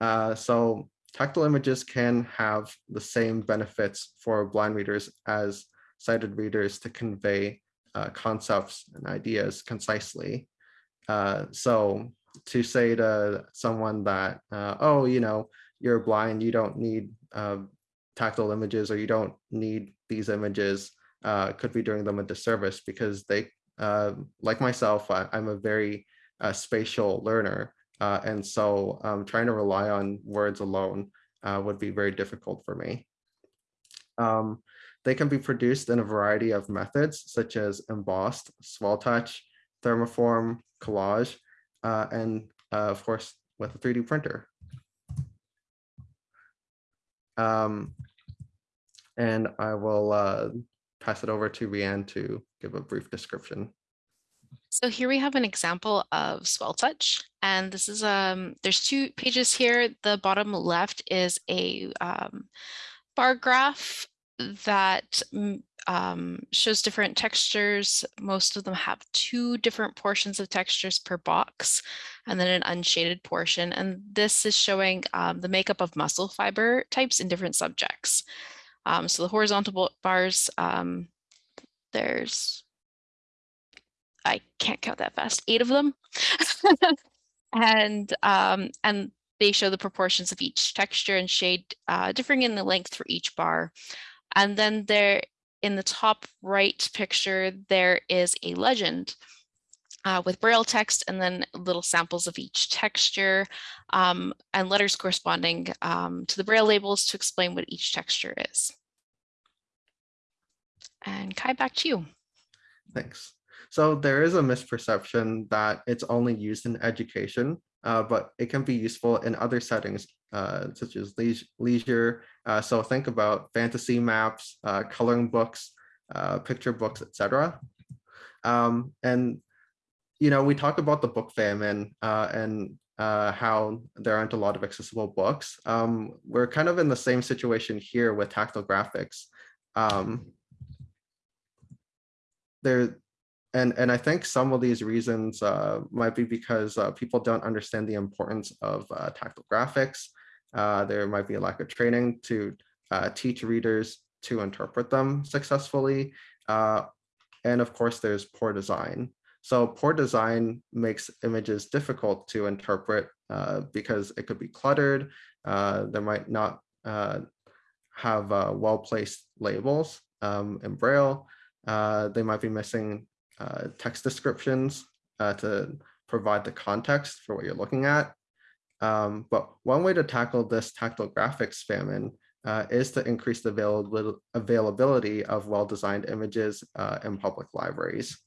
[SPEAKER 4] Uh, so tactile images can have the same benefits for blind readers as sighted readers to convey uh, concepts and ideas concisely. Uh, so to say to someone that, uh, oh, you know, you're blind, you don't need uh, tactile images or you don't need these images uh, could be doing them a disservice because they, uh, like myself, I, am a very spatial learner. Uh, and so um, trying to rely on words alone uh, would be very difficult for me. Um, they can be produced in a variety of methods, such as embossed, swell touch, thermoform, collage, uh, and of course, with a 3D printer. Um, and I will uh, pass it over to Rianne to give a brief description.
[SPEAKER 1] So here we have an example of Swell Touch, and this is um there's two pages here. The bottom left is a um, bar graph that um, shows different textures. Most of them have two different portions of textures per box and then an unshaded portion. And this is showing um, the makeup of muscle fiber types in different subjects. Um, so the horizontal bars, um, there's, I can't count that fast, eight of them. and, um, and they show the proportions of each texture and shade uh, differing in the length for each bar. And then there in the top right picture, there is a legend uh, with braille text and then little samples of each texture um, and letters corresponding um, to the braille labels to explain what each texture is. And Kai, back to you.
[SPEAKER 4] Thanks. So there is a misperception that it's only used in education, uh, but it can be useful in other settings uh, such as leisure. Uh, so think about fantasy maps, uh, coloring books, uh, picture books, etc. Um, and you know, we talk about the book famine uh, and how there aren't a lot of accessible books. Um, we're kind of in the same situation here with tactile graphics. Um, there, and and I think some of these reasons uh, might be because uh, people don't understand the importance of uh, tactile graphics. Uh, there might be a lack of training to uh, teach readers to interpret them successfully. and of course, there's poor design. So poor design makes images difficult to interpret uh, because it could be cluttered. Uh, there might not uh, have uh, well-placed labels um, in Braille. Uh, they might be missing uh, text descriptions to provide the context for what you're looking at. Um, but one way to tackle this tactile graphics famine is to increase the availability, availability of well-designed images in public libraries.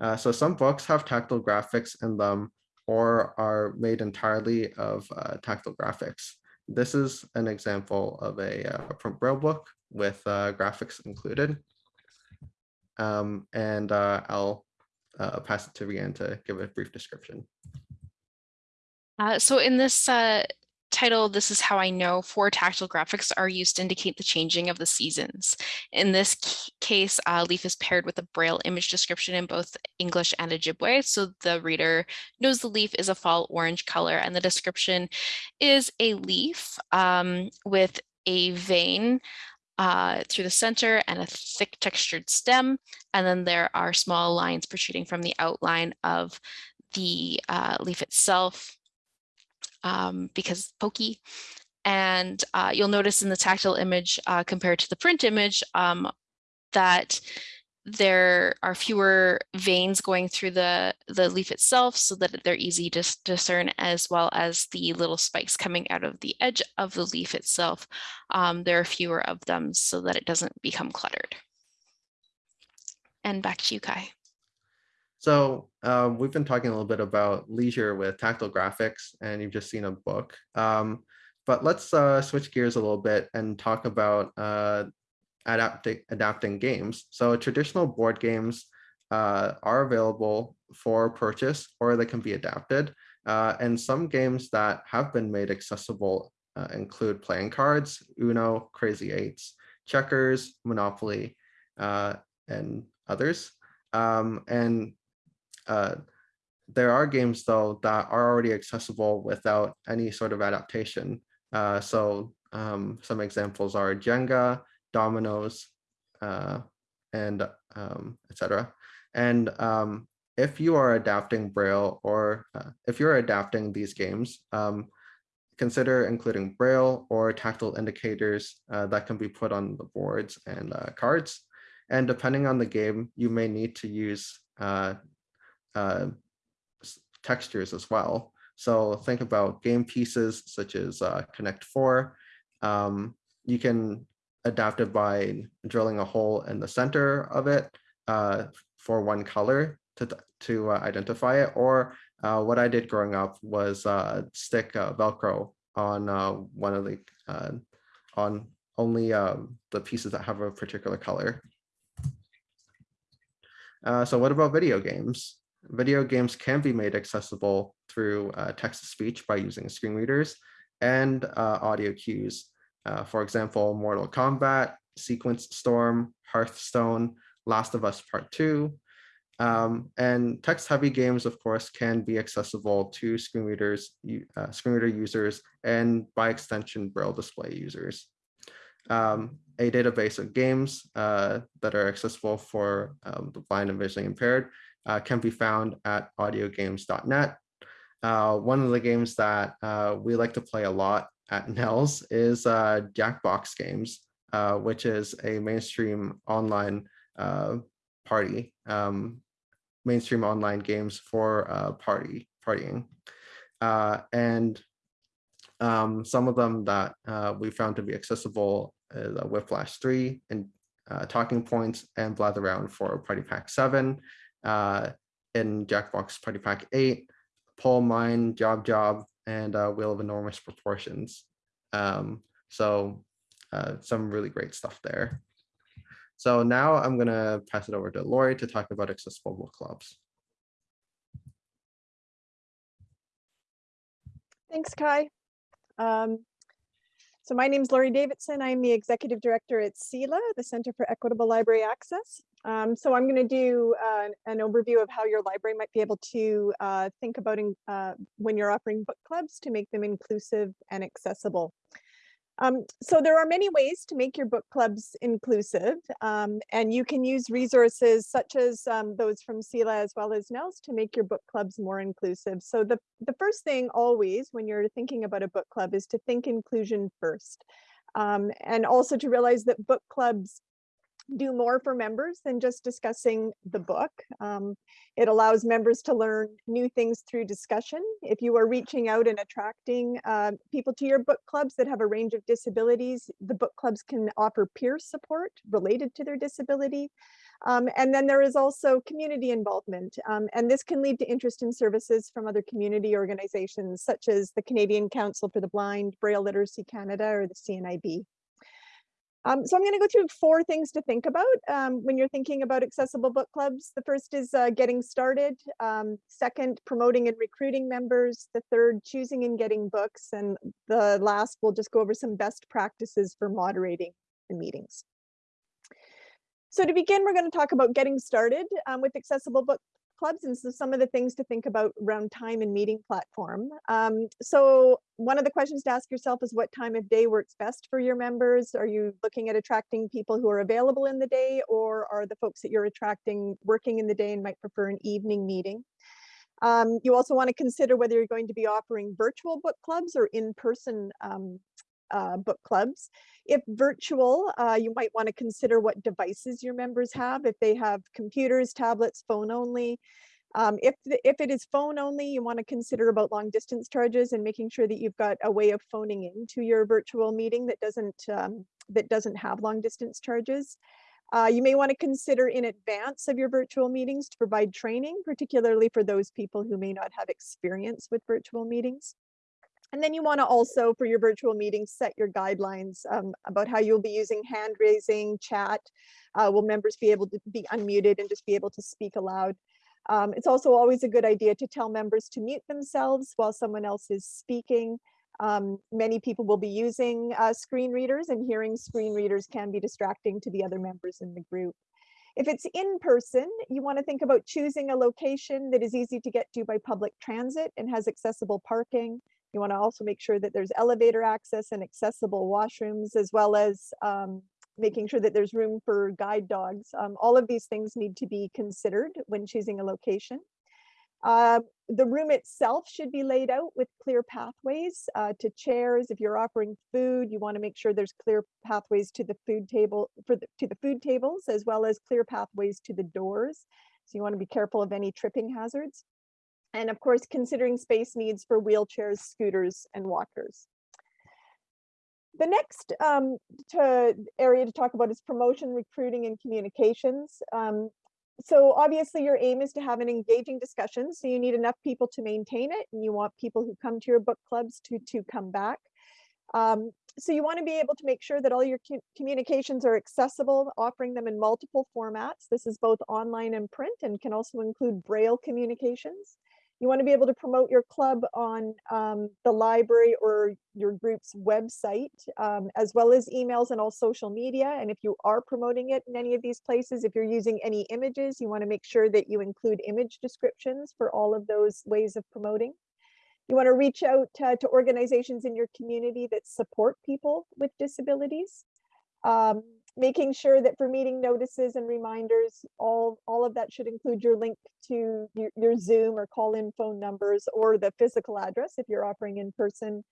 [SPEAKER 4] Uh, so some books have tactile graphics in them or are made entirely of uh, tactile graphics. This is an example of a uh, print braille book with uh, graphics included. Um, and uh, I'll uh, pass it to Rianne to give a brief description.
[SPEAKER 1] so in this title, This is How I Know, four tactile graphics are used to indicate the changing of the seasons. In this case, uh, leaf is paired with a braille image description in both English and Ojibwe, so the reader knows the leaf is a fall orange color, and the description is a leaf um, with a vein uh, through the center and a thick textured stem. And then there are small lines protruding from the outline of the uh, leaf itself um, because pokey. And uh, you'll notice in the tactile image uh, compared to the print image um, that there are fewer veins going through the, the leaf itself so that they're easy to discern as well as the little spikes coming out of the edge of the leaf itself. Um, there are fewer of them so that it doesn't become cluttered. And back to you, Kai.
[SPEAKER 4] So um, we've been talking a little bit about leisure with tactile graphics, and you've just seen a book. Um, but let's uh, switch gears a little bit and talk about uh, adapting, adapting games. So traditional board games uh, are available for purchase or they can be adapted. Uh, and some games that have been made accessible uh, include playing cards, Uno, Crazy Eights, checkers, Monopoly, uh, and others. Um, and uh, there are games though that are already accessible without any sort of adaptation. Uh, so um, some examples are Jenga, Dominoes, uh, and um, etc. And um, if you are adapting Braille or uh, if you're adapting these games, um, consider including Braille or tactile indicators uh, that can be put on the boards and uh, cards. And depending on the game, you may need to use uh, uh, textures as well. So think about game pieces such as uh, Connect 4. Um, you can adapt it by drilling a hole in the center of it uh, for one color to, to uh, identify it. Or uh, what I did growing up was uh, stick Velcro on uh, one of the, uh, on only the pieces that have a particular color. So what about video games? Video games can be made accessible through text-to-speech by using screen readers and audio cues. Uh, for example, Mortal Kombat, Sequence Storm, Hearthstone, Last of Us Part 2. Um, and text-heavy games, of course, can be accessible to screen readers, uh, screen reader users, and by extension, Braille display users. Um, a database of games uh, that are accessible for um, the blind and visually impaired uh, can be found at audiogames.net. Uh, one of the games that uh, we like to play a lot at NNELS is uh, Jackbox Games, uh, which is a mainstream online uh, party, um, mainstream online games for uh, party partying. Uh, and um, some of them that uh, we found to be accessible is uh, Quiplash 3 and Talking Points and Blather Around for Party Pack 7 uh, in Jackbox Party Pack 8, Poll Mine, Job Job, and uh, Wheel of Enormous Proportions. Um, so uh, some really great stuff there. So now I'm going to pass it over to Laurie to talk about accessible book clubs.
[SPEAKER 6] Thanks, Kai. Um, so my name is Laurie Davidson. I'm the executive director at CELA, the Center for Equitable Library Access. Um, so I'm going to do uh, an overview of how your library might be able to uh, think about in, uh, when you're offering book clubs to make them inclusive and accessible. Um, so there are many ways to make your book clubs inclusive, um, and you can use resources such as um, those from CELA as well as NNELS to make your book clubs more inclusive. So the, the first thing always when you're thinking about a book club is to think inclusion first. Um, and also to realize that book clubs do more for members than just discussing the book. Um, it allows members to learn new things through discussion. If you are reaching out and attracting uh, people to your book clubs that have a range of disabilities, the book clubs can offer peer support related to their disability. Um, and then there is also community involvement, um, and this can lead to interest in services from other community organizations, such as the Canadian Council for the Blind, Braille Literacy Canada, or the CNIB. Um, so I'm going to go through four things to think about um, when you're thinking about accessible book clubs. The first is uh, getting started. Um, second, promoting and recruiting members. The third, choosing and getting books. And the last, we'll just go over some best practices for moderating the meetings. So to begin, we're going to talk about getting started um, with accessible book clubs and so some of the things to think about around time and meeting platform. Um, so one of the questions to ask yourself is what time of day works best for your members? Are you looking at attracting people who are available in the day or are the folks that you're attracting working in the day and might prefer an evening meeting? Um, you also want to consider whether you're going to be offering virtual book clubs or in-person um, uh, book clubs. If virtual, uh, you might want to consider what devices your members have. If they have computers, tablets, phone only. Um, if, the, if it is phone only, you want to consider about long distance charges and making sure that you've got a way of phoning into your virtual meeting that doesn't, um, that doesn't have long distance charges. Uh, you may want to consider in advance of your virtual meetings to provide training, particularly for those people who may not have experience with virtual meetings. And then you want to also, for your virtual meetings, set your guidelines um, about how you'll be using hand raising, chat. Uh, will members be able to be unmuted and just be able to speak aloud? Um, it's also always a good idea to tell members to mute themselves while someone else is speaking. Um, many people will be using uh, screen readers and hearing screen readers can be distracting to the other members in the group. If it's in person, you want to think about choosing a location that is easy to get to by public transit and has accessible parking. You want to also make sure that there's elevator access and accessible washrooms, as well as um, making sure that there's room for guide dogs. Um, all of these things need to be considered when choosing a location. Uh, the room itself should be laid out with clear pathways uh, to chairs. If you're offering food, you want to make sure there's clear pathways to the food table for the, to the food tables, as well as clear pathways to the doors. So you want to be careful of any tripping hazards. And of course, considering space needs for wheelchairs, scooters, and walkers. The next um, to area to talk about is promotion, recruiting, and communications. Um, so obviously your aim is to have an engaging discussion. So you need enough people to maintain it and you want people who come to your book clubs to, to come back. Um, so you want to be able to make sure that all your communications are accessible, offering them in multiple formats. This is both online and print and can also include Braille communications. You want to be able to promote your club on um, the library or your group's website, um, as well as emails and all social media. And if you are promoting it in any of these places, if you're using any images, you want to make sure that you include image descriptions for all of those ways of promoting. You want to reach out uh, to organizations in your community that support people with disabilities. Um, making sure that for meeting notices and reminders, all, all of that should include your link to your, your Zoom or call in phone numbers or the physical address if you're offering in person.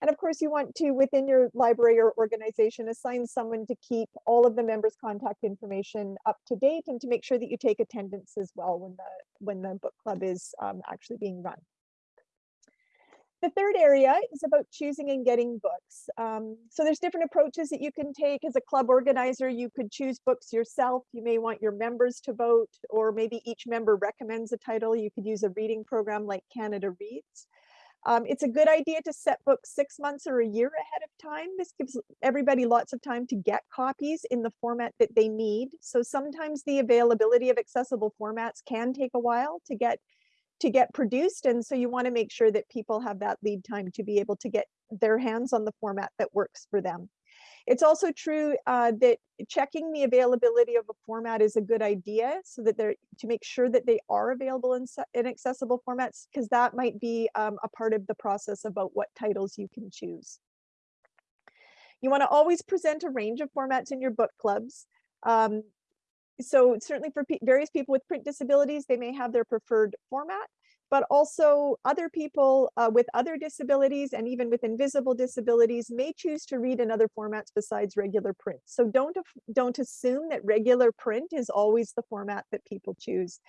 [SPEAKER 6] And of course, you want to, within your library or organization, assign someone to keep all of the members' contact information up to date and to make sure that you take attendance as well when the, when the book club is um, actually being run. The third area is about choosing and getting books. Um, so there's different approaches that you can take as a club organizer. You could choose books yourself. You may want your members to vote, or maybe each member recommends a title. You could use a reading program like Canada Reads. Um, it's a good idea to set books six months or a year ahead of time. This gives everybody lots of time to get copies in the format that they need. So sometimes the availability of accessible formats can take a while to get to get produced. And so you want to make sure that people have that lead time to be able to get their hands on the format that works for them. It's also true uh, that checking the availability of a format is a good idea so that they're to make sure that they are available in, in accessible formats because that might be um, a part of the process about what titles you can choose. You want to always present a range of formats in your book clubs. Um, so certainly for various people with print disabilities, they may have their preferred format, but also other people uh, with other disabilities and even with invisible disabilities may choose to read in other formats besides regular print. So don't, don't assume that regular print is always the format that people choose.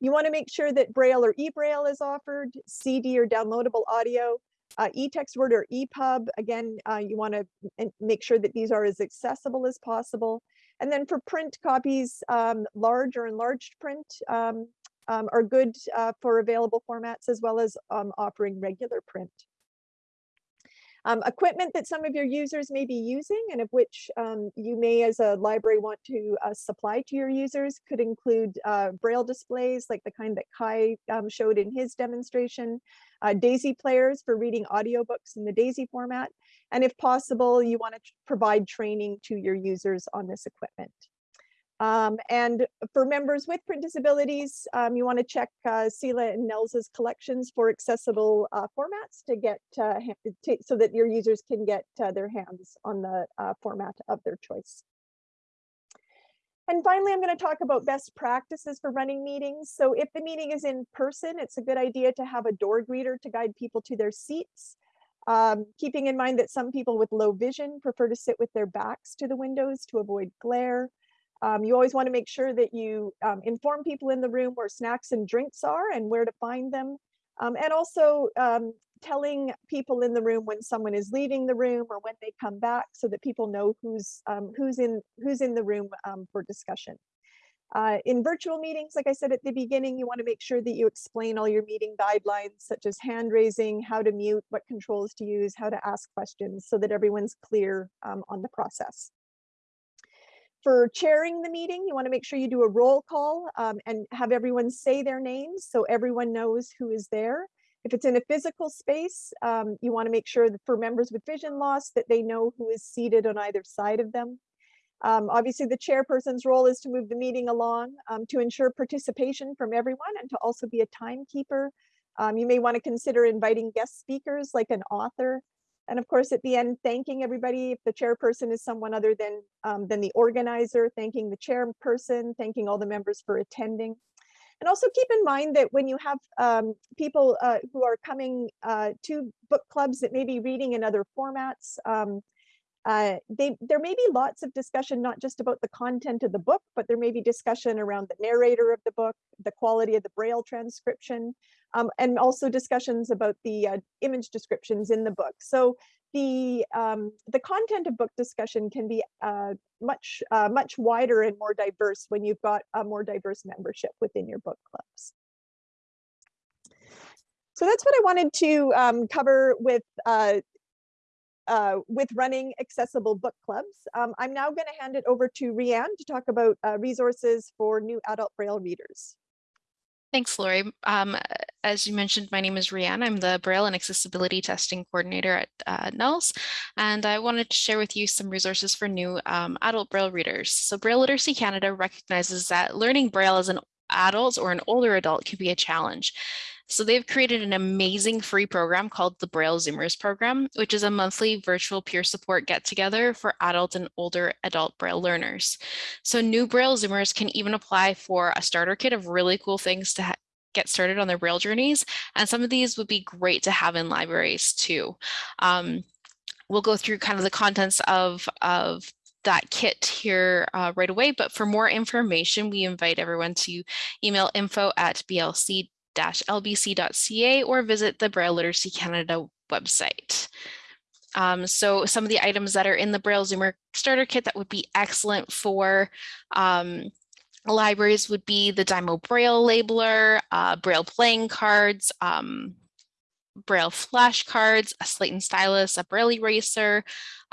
[SPEAKER 6] You wanna make sure that Braille or eBraille is offered, CD or downloadable audio, uh, eText Word or EPUB. Again, uh, you wanna make sure that these are as accessible as possible. And then for print copies, um, large or enlarged print um, um, are good uh, for available formats as well as um, offering regular print. Um, equipment that some of your users may be using and of which um, you may as a library want to uh, supply to your users could include uh, braille displays like the kind that Kai showed in his demonstration, uh, DAISY players for reading audiobooks in the DAISY format, and if possible, you want to provide training to your users on this equipment. Um, and for members with print disabilities, um, you want to check uh, and NNELS's collections for accessible uh, formats to get uh, so that your users can get uh, their hands on the uh, format of their choice. And finally, I'm going to talk about best practices for running meetings. So if the meeting is in person, it's a good idea to have a door greeter to guide people to their seats. Um, keeping in mind that some people with low vision prefer to sit with their backs to the windows to avoid glare. Um, you always want to make sure that you um, inform people in the room where snacks and drinks are and where to find them. Um, and also um, telling people in the room when someone is leaving the room or when they come back so that people know who's, um, who's, in, who's in the room for discussion. Uh, in virtual meetings, like I said at the beginning, you want to make sure that you explain all your meeting guidelines, such as hand raising, how to mute, what controls to use, how to ask questions, so that everyone's clear um, on the process. For chairing the meeting, you want to make sure you do a roll call um, and have everyone say their names so everyone knows who is there. If it's in a physical space, um, you want to make sure that for members with vision loss that they know who is seated on either side of them. Um, obviously, the chairperson's role is to move the meeting along um, to ensure participation from everyone and to also be a timekeeper. Um, you may want to consider inviting guest speakers like an author. And of course, at the end, thanking everybody. If the chairperson is someone other than, um, than the organizer, thanking the chairperson, thanking all the members for attending. And also keep in mind that when you have um, people uh, who are coming uh, to book clubs that may be reading in other formats, um, uh, they, there may be lots of discussion, not just about the content of the book, but there may be discussion around the narrator of the book, the quality of the Braille transcription, um, and also discussions about the uh, image descriptions in the book. So the, um, the content of book discussion can be uh, much, uh, much wider and more diverse when you've got a more diverse membership within your book clubs. So that's what I wanted to um, cover with uh, uh, with running accessible book clubs. Um, I'm now going to hand it over to Rianne to talk about uh, resources for new adult Braille readers.
[SPEAKER 1] Thanks, Laurie. Um, as you mentioned, my name is Rianne. I'm the Braille and Accessibility Testing Coordinator at uh, NNELS, and I wanted to share with you some resources for new um, adult Braille readers. So Braille Literacy Canada recognizes that learning Braille as an adult or an older adult can be a challenge. So they've created an amazing free program called the Braille Zoomers program, which is a monthly virtual peer support get together for adult and older adult Braille learners. So new Braille Zoomers can even apply for a starter kit of really cool things to get started on their Braille journeys. And some of these would be great to have in libraries too. Um, we'll go through kind of the contents of, of that kit here uh, right away. But for more information, we invite everyone to email info at blc lbc.ca or visit the Braille Literacy Canada website. Um, so some of the items that are in the Braille Zoomer starter kit that would be excellent for um, libraries would be the Dymo Braille labeler, uh, Braille playing cards, um, Braille flashcards, a slate and stylus, a Braille eraser,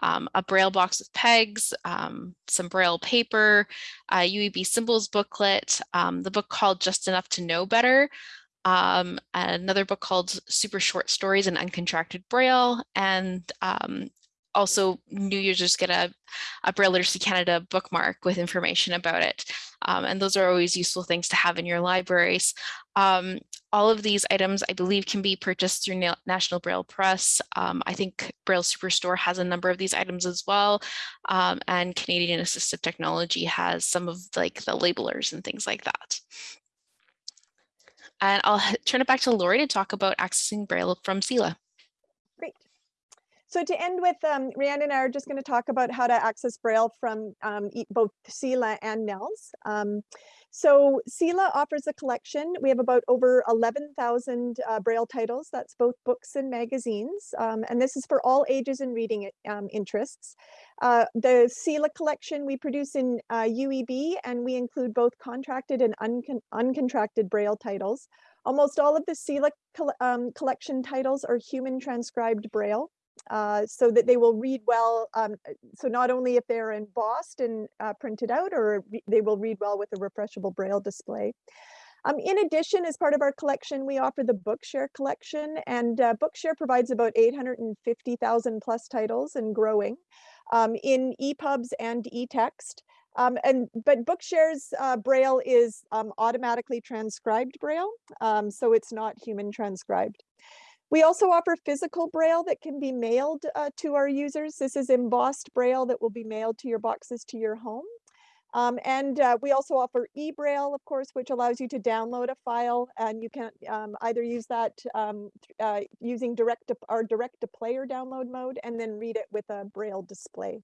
[SPEAKER 1] um, a Braille box with pegs, um, some Braille paper, a UEB symbols booklet, um, the book called Just Enough to Know Better, um, another book called Super Short Stories in Uncontracted Braille, and um, also new users get a, a Braille Literacy Canada bookmark with information about it. Um, and those are always useful things to have in your libraries. Um, all of these items, I believe, can be purchased through Na National Braille Press. Um, I think Braille Superstore has a number of these items as well. Um, and Canadian Assistive Technology has some of like the labelers and things like that. And I'll turn it back to Laurie to talk about accessing Braille from CELA.
[SPEAKER 6] Great. So to end with, um, Rianne and I are just going to talk about how to access Braille from um, both CELA and NNELS. Um, so CELA offers a collection. We have about over 11,000 uh, Braille titles. That's both books and magazines. Um, and this is for all ages and reading um, interests. Uh, the CELA collection we produce in uh, UEB and we include both contracted and uncon uncontracted Braille titles. Almost all of the CELA um, collection titles are human transcribed Braille. Uh, so that they will read well. Um, so not only if they're embossed and uh, printed out, or they will read well with a refreshable Braille display. Um, in addition, as part of our collection, we offer the Bookshare collection, and uh, Bookshare provides about 850,000 plus titles and growing um, in EPUBs and eText. Um, and but Bookshare's uh, Braille is um, automatically transcribed Braille, um, so it's not human transcribed. We also offer physical Braille that can be mailed uh, to our users. This is embossed Braille that will be mailed to your boxes to your home. Um, and uh, we also offer eBraille, of course, which allows you to download a file and you can um, either use that um, uh, using direct to, our direct to player download mode and then read it with a Braille display.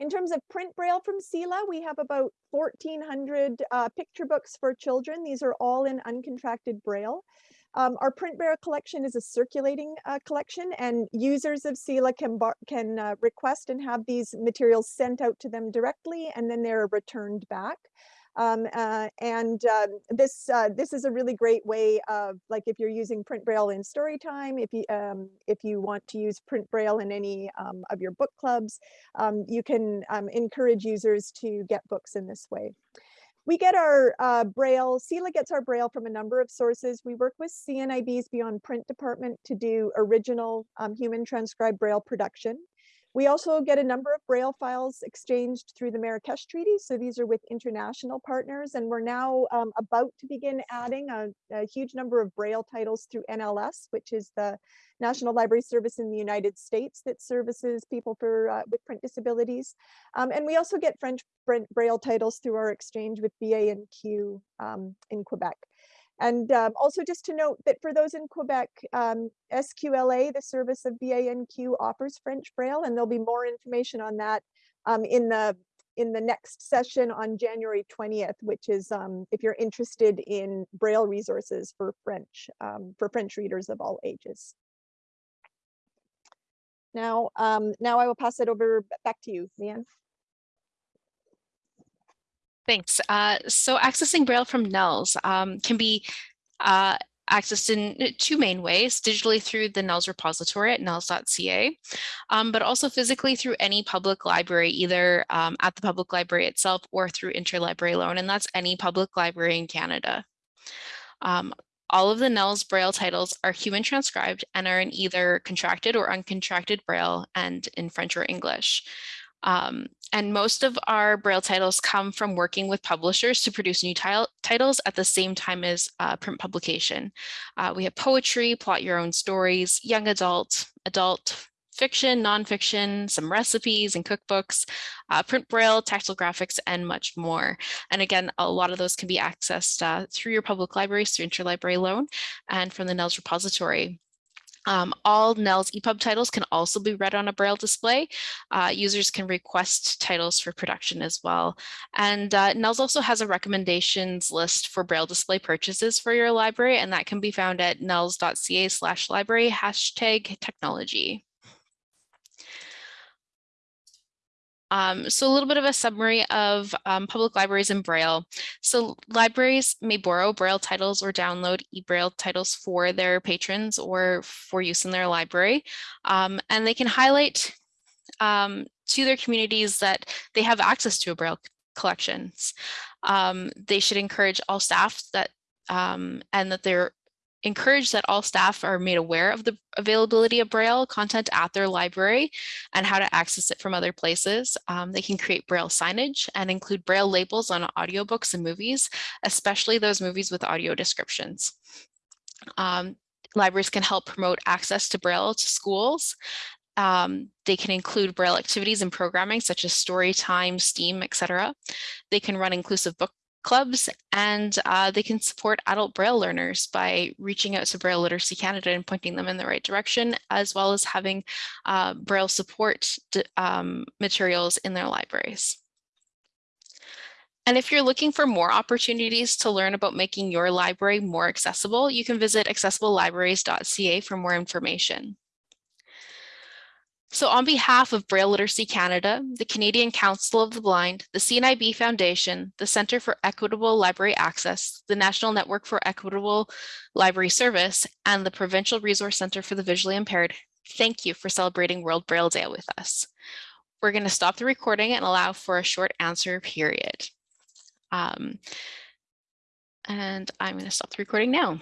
[SPEAKER 6] In terms of print Braille from CELA, we have about 1,400 uh, picture books for children. These are all in uncontracted Braille. Um, our print braille collection is a circulating uh, collection and users of CELA can, can uh, request and have these materials sent out to them directly and then they're returned back. Um, uh, and uh, this uh, this is a really great way of like if you're using print braille in storytime if you um, if you want to use print braille in any um, of your book clubs um, you can um, encourage users to get books in this way we get our uh, Braille, CELA gets our Braille from a number of sources. We work with CNIB's Beyond Print department to do original um, human transcribed Braille production. We also get a number of Braille files exchanged through the Marrakesh Treaty. So these are with international partners, and we're now um, about to begin adding a, a, huge number of Braille titles through NLS, which is the National Library Service in the United States that services people for uh, with print disabilities. Um, and we also get French Braille titles through our exchange with BANQ um, in Quebec. And um, also just to note that for those in Quebec, um, SQLA, the service of BANQ offers French Braille, and there'll be more information on that um, in the in the next session on January 20th, which is um, if you're interested in Braille resources for French, um, for French readers of all ages. Now, um, now I will pass it over back to you, Leanne.
[SPEAKER 1] Thanks. Uh, so accessing Braille from NNELS um, can be uh, accessed in uh, two main ways, digitally through the NNELS repository at nnels.ca, um, but also physically through any public library, either um, at the public library itself or through interlibrary loan, and that's any public library in Canada. Um, all of the NNELS Braille titles are human transcribed and are in either contracted or uncontracted Braille and in French or English. Um, and most of our Braille titles come from working with publishers to produce new titles at the same time as uh, print publication. Uh, we have poetry, plot your own stories, young adult, adult fiction, nonfiction, some recipes and cookbooks, uh, print braille, tactile graphics, and much more. And again, a lot of those can be accessed uh, through your public libraries, through interlibrary loan, and from the NNELS repository. Um, all NNELS EPUB titles can also be read on a Braille display. Uh, users can request titles for production as well. And uh, also has a recommendations list for Braille display purchases for your library, and that can be found at nnels.ca slash library hashtag technology. Um, so a little bit of a summary of um, public libraries in Braille. So libraries may borrow Braille titles or download e-Braille titles for their patrons or for use in their library. Um, and they can highlight um, to their communities that they have access to a Braille collections. Um, they should encourage all staff that um, and that they're encourage that all staff are made aware of the availability of Braille content at their library and how to access it from other places. Um, they can create Braille signage and include Braille labels on audiobooks and movies, especially those movies with audio descriptions. Um, libraries can help promote access to Braille to schools. Um, they can include Braille activities and programming such as story time, STEAM, etc. They can run inclusive book clubs, and uh, they can support adult Braille learners by reaching out to Braille Literacy Canada and pointing them in the right direction, as well as having uh, Braille support um, materials in their libraries. And if you're looking for more opportunities to learn about making your library more accessible, you can visit accessiblelibraries.ca for more information. So on behalf of Braille Literacy Canada, the Canadian Council of the Blind, the CNIB Foundation, the Centre for Equitable Library Access, the National Network for Equitable Library Service, and the Provincial Resource Centre for the Visually Impaired, thank you for celebrating World Braille Day with us. We're going to stop the recording and allow for a short answer period. Um, and I'm going to stop the recording now.